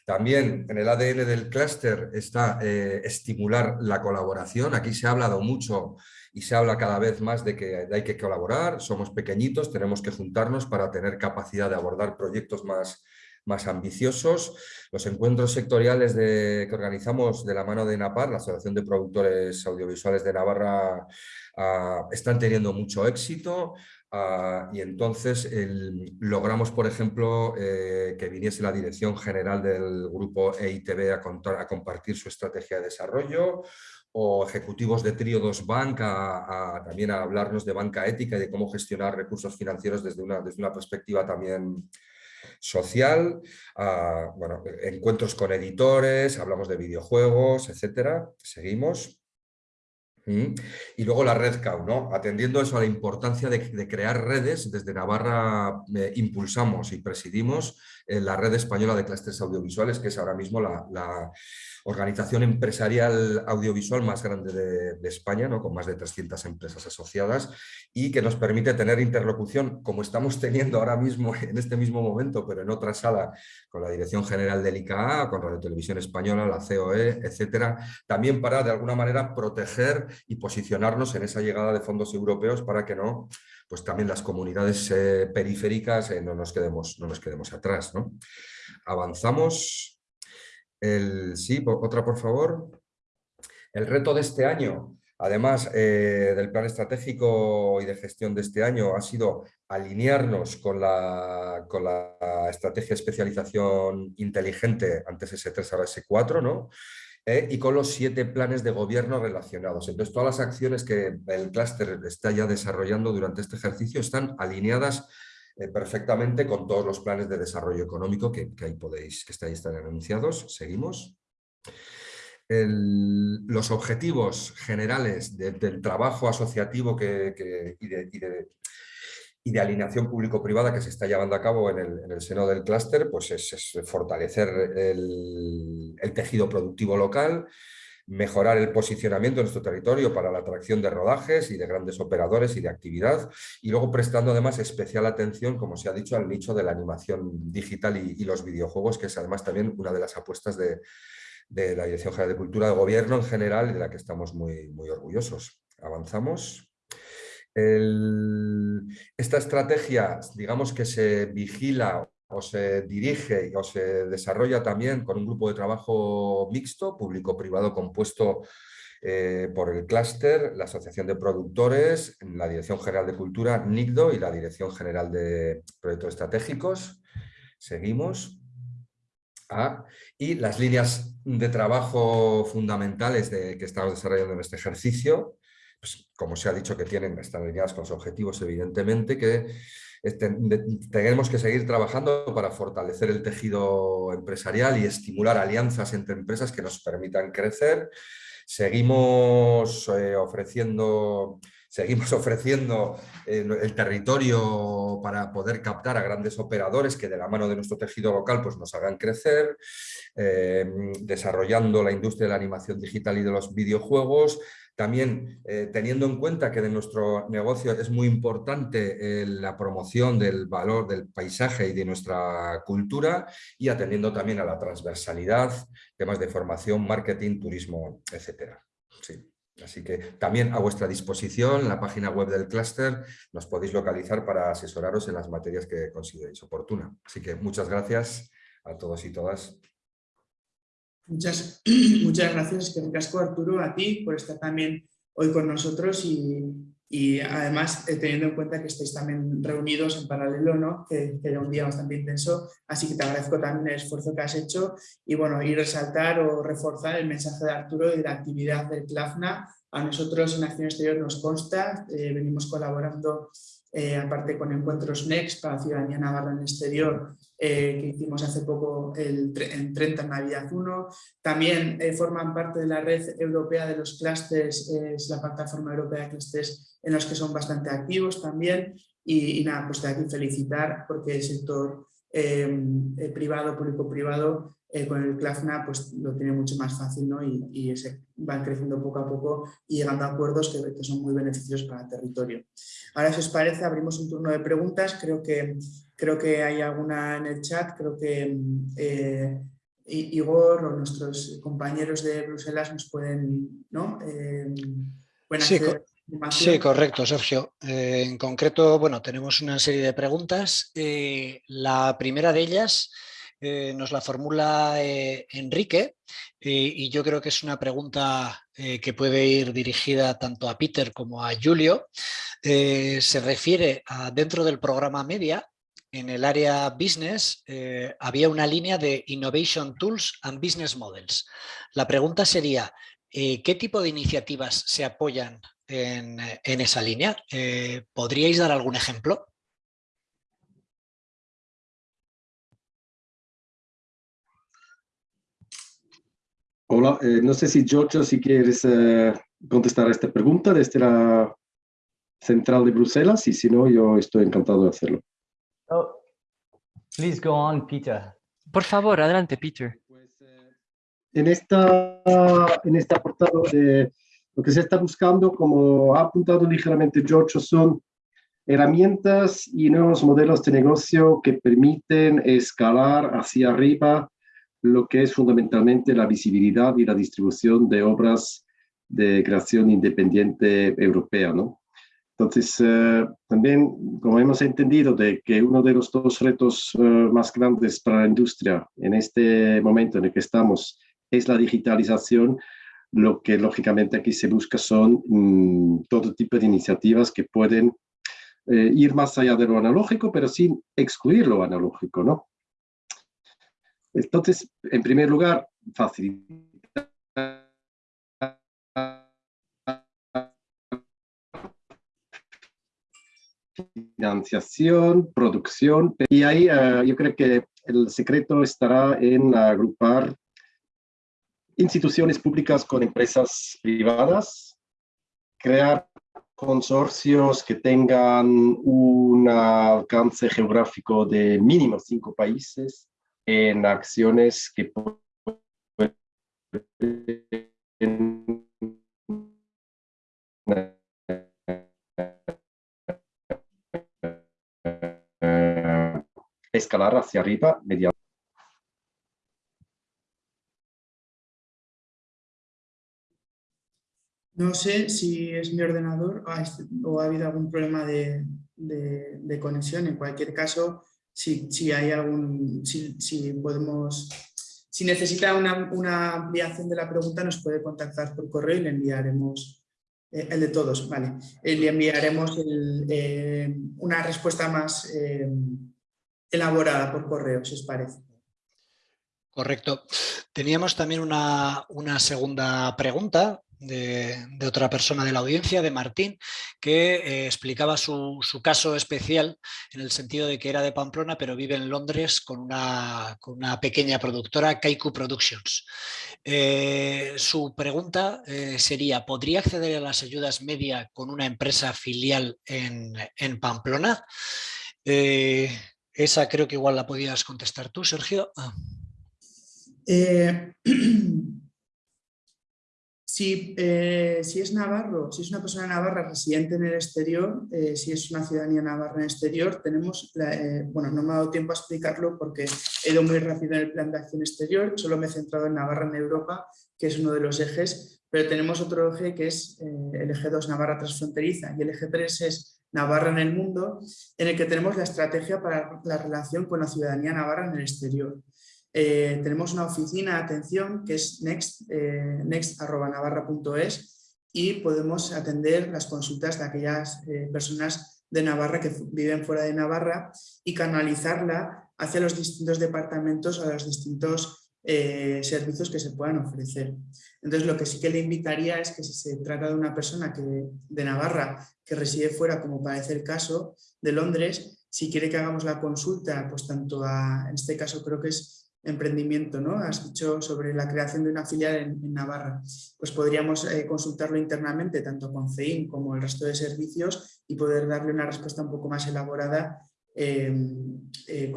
También en el ADN del clúster está eh, estimular la colaboración. Aquí se ha hablado mucho y se habla cada vez más de que hay que colaborar, somos pequeñitos, tenemos que juntarnos para tener capacidad de abordar proyectos más, más ambiciosos. Los encuentros sectoriales que organizamos de la mano de NAPAR, la Asociación de Productores Audiovisuales de Navarra, ah, están teniendo mucho éxito. Ah, y entonces logramos, por ejemplo, eh, que viniese la dirección general del grupo EITB a, compartir su estrategia de desarrollo o ejecutivos de 2 Bank a, también a hablarnos de banca ética y de cómo gestionar recursos financieros desde una, desde una perspectiva también social, bueno, encuentros con editores, hablamos de videojuegos, etcétera. Seguimos. Y luego la red CAU, ¿no? atendiendo eso a la importancia de, crear redes, desde Navarra eh, impulsamos y presidimos la red española de clústeres audiovisuales, que es ahora mismo la, organización empresarial audiovisual más grande de, España, ¿no? con más de 300 empresas asociadas y que nos permite tener interlocución, como estamos teniendo ahora mismo, en este mismo momento, pero en otra sala, con la Dirección General del ICA, con Radio Televisión Española, la COE, etcétera, también para de alguna manera proteger y posicionarnos en esa llegada de fondos europeos para que no pues también las comunidades eh, periféricas eh, no, nos quedemos, no nos quedemos atrás. ¿no? Avanzamos. El, sí, otra por favor. El reto de este año, además eh, del plan estratégico y de gestión de este año, ha sido alinearnos con la, con la estrategia de especialización inteligente, antes S3, ahora S4, ¿no? ¿Eh? y con los siete planes de gobierno relacionados. Entonces, todas las acciones que el clúster está ya desarrollando durante este ejercicio están alineadas eh, perfectamente con todos los planes de desarrollo económico que, ahí podéis, que están, están anunciados. Seguimos. los objetivos generales del trabajo asociativo que, y de alineación público-privada que se está llevando a cabo en el, seno del clúster, pues es, fortalecer el, tejido productivo local, mejorar el posicionamiento de nuestro territorio para la atracción de rodajes y de grandes operadores y de actividad, y luego prestando además especial atención, como se ha dicho, al nicho de la animación digital y, los videojuegos, que es además también una de las apuestas de, la Dirección General de Cultura de Gobierno en general y de la que estamos muy, muy orgullosos. Avanzamos esta estrategia, digamos que se vigila o se dirige o se desarrolla también con un grupo de trabajo mixto, público-privado compuesto eh, por el clúster, la Asociación de Productores, la Dirección General de Cultura, NICDO y la Dirección General de Proyectos Estratégicos. Seguimos. Ah, y las líneas de trabajo fundamentales de, que estamos desarrollando en este ejercicio, pues, como se ha dicho, que tienen, están alineadas con los objetivos, evidentemente, que tenemos que seguir trabajando para fortalecer el tejido empresarial y estimular alianzas entre empresas que nos permitan crecer. Seguimos eh, ofreciendo seguimos ofreciendo eh, el territorio para poder captar a grandes operadores que de la mano de nuestro tejido local pues, nos hagan crecer, eh, desarrollando la industria de la animación digital y de los videojuegos, también eh, teniendo en cuenta que de nuestro negocio es muy importante la promoción del valor del paisaje y de nuestra cultura y atendiendo también a la transversalidad, temas de formación, marketing, turismo, etc. Así que también a vuestra disposición la página web del clúster nos podéis localizar para asesoraros en las materias que consideréis oportuna. Así que muchas gracias a todos y todas Muchas, muchas gracias, que Arturo, a ti por estar también hoy con nosotros y, y además eh, teniendo en cuenta que estáis también reunidos en paralelo, ¿no? que, que, era un día bastante intenso, así que te agradezco también el esfuerzo que has hecho y bueno, y resaltar o reforzar el mensaje de Arturo y la actividad del CLAFNA. A nosotros en Acción Exterior nos consta, eh, venimos colaborando eh, aparte con Encuentros Next para Ciudadanía Navarra en el Exterior, eh, que hicimos hace poco el, en 30 en Navidad 1. También eh, forman parte de la red europea de los clústeres, es la plataforma europea de clústeres en los que son bastante activos también. Y, nada, pues te aquí felicitar porque el sector privado, público-privado, con el CLAFNA pues lo tiene mucho más fácil ¿no? y, y se van creciendo poco a poco y llegando a acuerdos que, que son muy beneficiosos para el territorio. Ahora, si os parece, abrimos un turno de preguntas. Creo que, creo que hay alguna en el chat. Creo que eh, Igor o nuestros compañeros de Bruselas nos pueden... ¿no? Eh, sí, correcto, Sergio. Eh, en concreto, bueno, tenemos una serie de preguntas. la primera de ellas eh, nos la formula eh, Enrique y yo creo que es una pregunta eh, que puede ir dirigida tanto a Peter como a Julio. se refiere a dentro del programa Media, en el área Business había una línea de Innovation Tools and Business Models. La pregunta sería, ¿qué tipo de iniciativas se apoyan en, en esa línea? ¿Podríais dar algún ejemplo? Hola, eh, no sé si Giorgio, si quieres eh, contestar a esta pregunta desde la central de Bruselas y si no, yo estoy encantado de hacerlo. Please go on, Peter. Por favor, adelante, Peter. En esta, en este apartado de lo que se está buscando, como ha apuntado ligeramente George, son herramientas y nuevos modelos de negocio que permiten escalar hacia arriba lo que es fundamentalmente la visibilidad y la distribución de obras de creación independiente europea. ¿no? Entonces, eh, también, como hemos entendido, de que uno de los dos retos eh, más grandes para la industria en este momento en el que estamos es la digitalización, lo que lógicamente aquí se busca son mm, todo tipo de iniciativas que pueden eh, ir más allá de lo analógico, pero sin excluir lo analógico, ¿no? Entonces, en primer lugar, facilitar financiación, producción, y ahí eh, yo creo que el secreto estará en agrupar instituciones públicas con empresas privadas, crear consorcios que tengan un alcance geográfico de mínimo cinco países en acciones que pueden escalar hacia arriba mediante No sé si es mi ordenador o ha habido algún problema de, conexión. En cualquier caso, si, hay algún, si, podemos, si necesita una, ampliación de la pregunta, nos puede contactar por correo y le enviaremos eh, el de todos, vale. Eh, le enviaremos eh, una respuesta más elaborada por correo, si os parece. Correcto. Teníamos también una segunda pregunta de, otra persona de la audiencia, de Martín, que eh, explicaba su, caso especial en el sentido de que era de Pamplona pero vive en Londres con una, con una pequeña productora, Kaiku Productions. Eh, su pregunta eh, sería, ¿podría acceder a las ayudas media con una empresa filial en, en Pamplona? esa creo que igual la podías contestar tú, Sergio. Eh, si, es navarro, si es una persona navarra residente en el exterior, eh, si es una ciudadanía navarra en el exterior, tenemos, eh, bueno, no me ha dado tiempo a explicarlo porque he ido muy rápido en el plan de acción exterior, solo me he centrado en Navarra en Europa, que es uno de los ejes, pero tenemos otro eje que es el eje 2 Navarra transfronteriza y el eje 3 es Navarra en el mundo, en el que tenemos la estrategia para la relación con la ciudadanía navarra en el exterior. Eh, tenemos una oficina de atención que es next, eh, next.navarra.es y podemos atender las consultas de aquellas eh, personas de Navarra que viven fuera de Navarra y canalizarla hacia los distintos departamentos o los distintos servicios que se puedan ofrecer. Entonces lo que sí que le invitaría es que si se trata de una persona que, de Navarra que reside fuera, como parece el caso, de Londres, si quiere que hagamos la consulta, pues tanto a, en este caso creo que es emprendimiento, ¿no? Has dicho sobre la creación de una filial en, Navarra. Pues podríamos eh, consultarlo internamente, tanto con CEIN como el resto de servicios y poder darle una respuesta un poco más elaborada em, eh,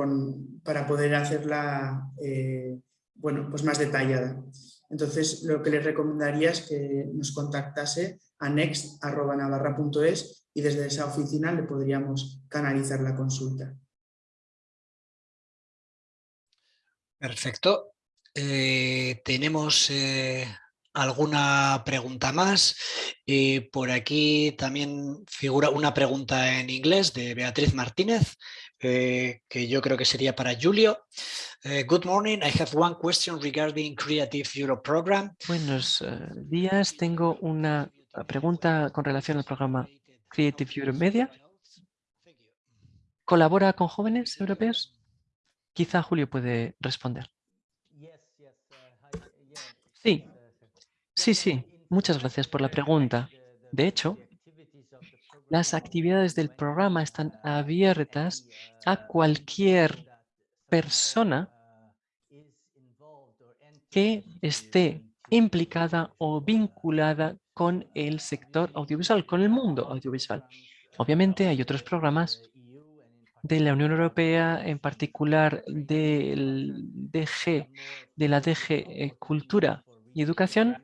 para poder hacerla eh, bueno, pues más detallada. Entonces, lo que les recomendaría es que nos contactase a next.navarra.es y desde esa oficina le podríamos canalizar la consulta. Perfecto. Eh, tenemos eh, alguna pregunta más. Eh, por aquí también figura una pregunta en inglés de Beatriz Martínez, que yo creo que sería para Julio. good morning, I have one question regarding Creative Europe Program. Buenos días, tengo una pregunta con relación al programa Creative Europe Media. ¿Colabora con jóvenes europeos? Quizá Julio puede responder. Sí, sí, sí. Muchas gracias por la pregunta. De hecho, las actividades del programa están abiertas a cualquier persona que esté implicada o vinculada con el sector audiovisual, con el mundo audiovisual. Obviamente hay otros programas de la Unión Europea, en particular del DG, de la DG Cultura y Educación,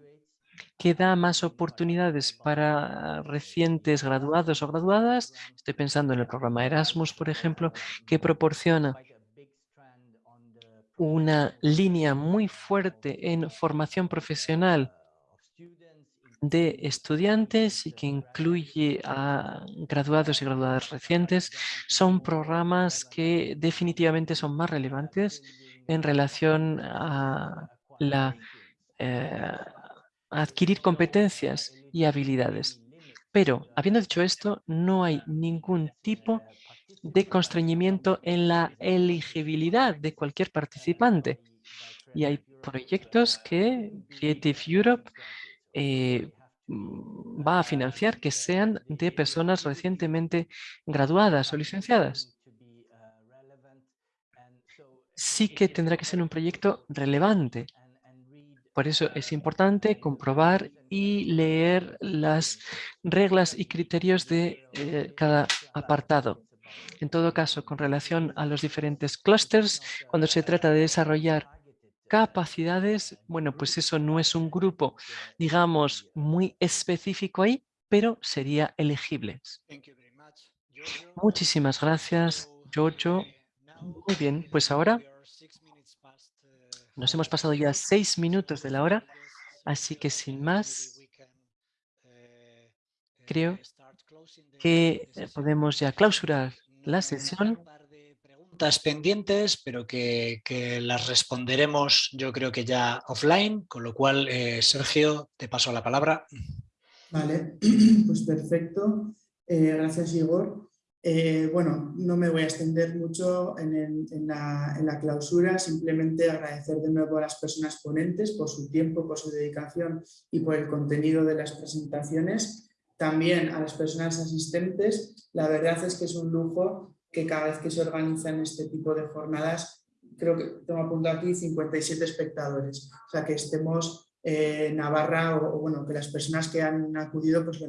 que da más oportunidades para recientes graduados o graduadas. Estoy pensando en el programa Erasmus, por ejemplo, que proporciona una línea muy fuerte en formación profesional de estudiantes y que incluye a graduados y graduadas recientes son programas que definitivamente son más relevantes en relación a la eh, adquirir competencias y habilidades. Pero, habiendo dicho esto, no hay ningún tipo de constreñimiento en la elegibilidad de cualquier participante. Y hay proyectos que Creative Europe eh, mm, va a financiar que sean de personas recientemente graduadas o licenciadas. Sí que tendrá que ser un proyecto relevante. Por eso es importante comprobar y leer las reglas y criterios de eh, cada apartado. En todo caso, con relación a los diferentes clústeres, cuando se trata de desarrollar capacidades, bueno, pues eso no es un grupo, digamos, muy específico ahí, pero sería elegible. Muchísimas gracias, Giorgio. Muy bien, pues ahora nos hemos pasado ya seis minutos de la hora, así que sin más, creo que podemos ya clausurar la sesión pendientes, pero que, las responderemos yo creo que ya offline, con lo cual, eh, Sergio, te paso la palabra. Vale, pues perfecto. Eh, gracias, Igor. Eh, bueno, no me voy a extender mucho en, la, en, la, clausura, simplemente agradecer de nuevo a las personas ponentes por su tiempo, por su dedicación y por el contenido de las presentaciones. También a las personas asistentes, la verdad es que es un lujo que cada vez que se organizan este tipo de jornadas, creo que tengo apuntado aquí 57 espectadores, o sea que estemos en Navarra o, bueno, que las personas que han acudido pues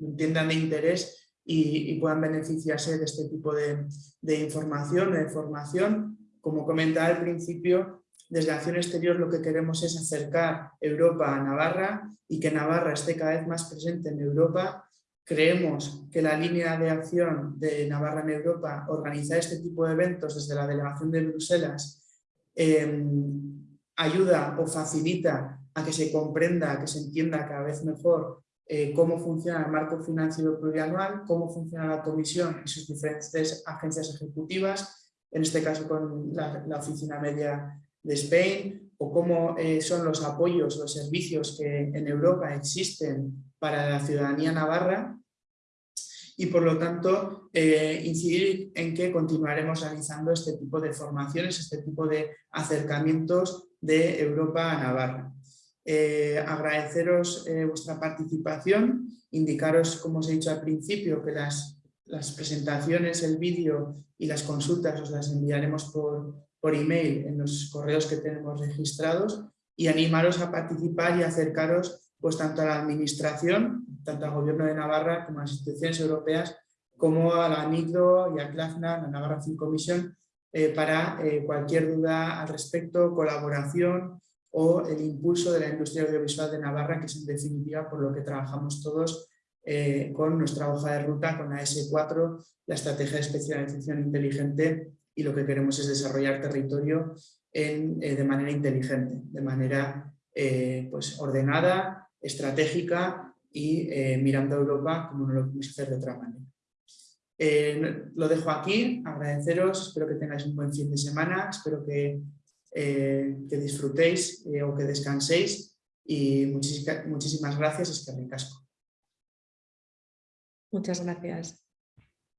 entiendan de interés y, puedan beneficiarse de este tipo de, de información, de formación. Como comentaba al principio, desde Acción Exterior lo que queremos es acercar Europa a Navarra y que Navarra esté cada vez más presente en Europa Creemos que la línea de acción de Navarra en Europa, organizar este tipo de eventos desde la delegación de Bruselas, em, ayuda o facilita a que se comprenda, a que se entienda cada vez mejor eh, cómo funciona el marco financiero plurianual, cómo funciona la comisión y sus diferentes agencias ejecutivas, en este caso con la, Oficina Media de Spain, o cómo eh, son los apoyos, los servicios que en Europa existen para la ciudadanía navarra y por lo tanto eh, incidir en que continuaremos realizando este tipo de formaciones, este tipo de acercamientos de Europa a Navarra. Eh, agradeceros eh, vuestra participación, indicaros, como os he dicho al principio, que las, presentaciones, el vídeo y las consultas os las enviaremos por, por email en los correos que tenemos registrados y animaros a participar y acercaros pues tanto a la administración, tanto al gobierno de Navarra como a las instituciones europeas, como a la NICDO y a CLAFNA, la Navarra Film Commission, eh, para eh, cualquier duda al respecto, colaboración o el impulso de la industria audiovisual de Navarra, que es en definitiva por lo que trabajamos todos eh, con nuestra hoja de ruta, con la S4, la estrategia de especialización inteligente y lo que queremos es desarrollar territorio de manera inteligente, de manera pues ordenada, estratégica y eh, mirando a Europa como no lo podemos hacer de otra manera. Eh, lo dejo aquí, agradeceros, espero que tengáis un buen fin de semana, espero que, eh, que disfrutéis o que descanséis y muchísimas, gracias, es que Muchas gracias.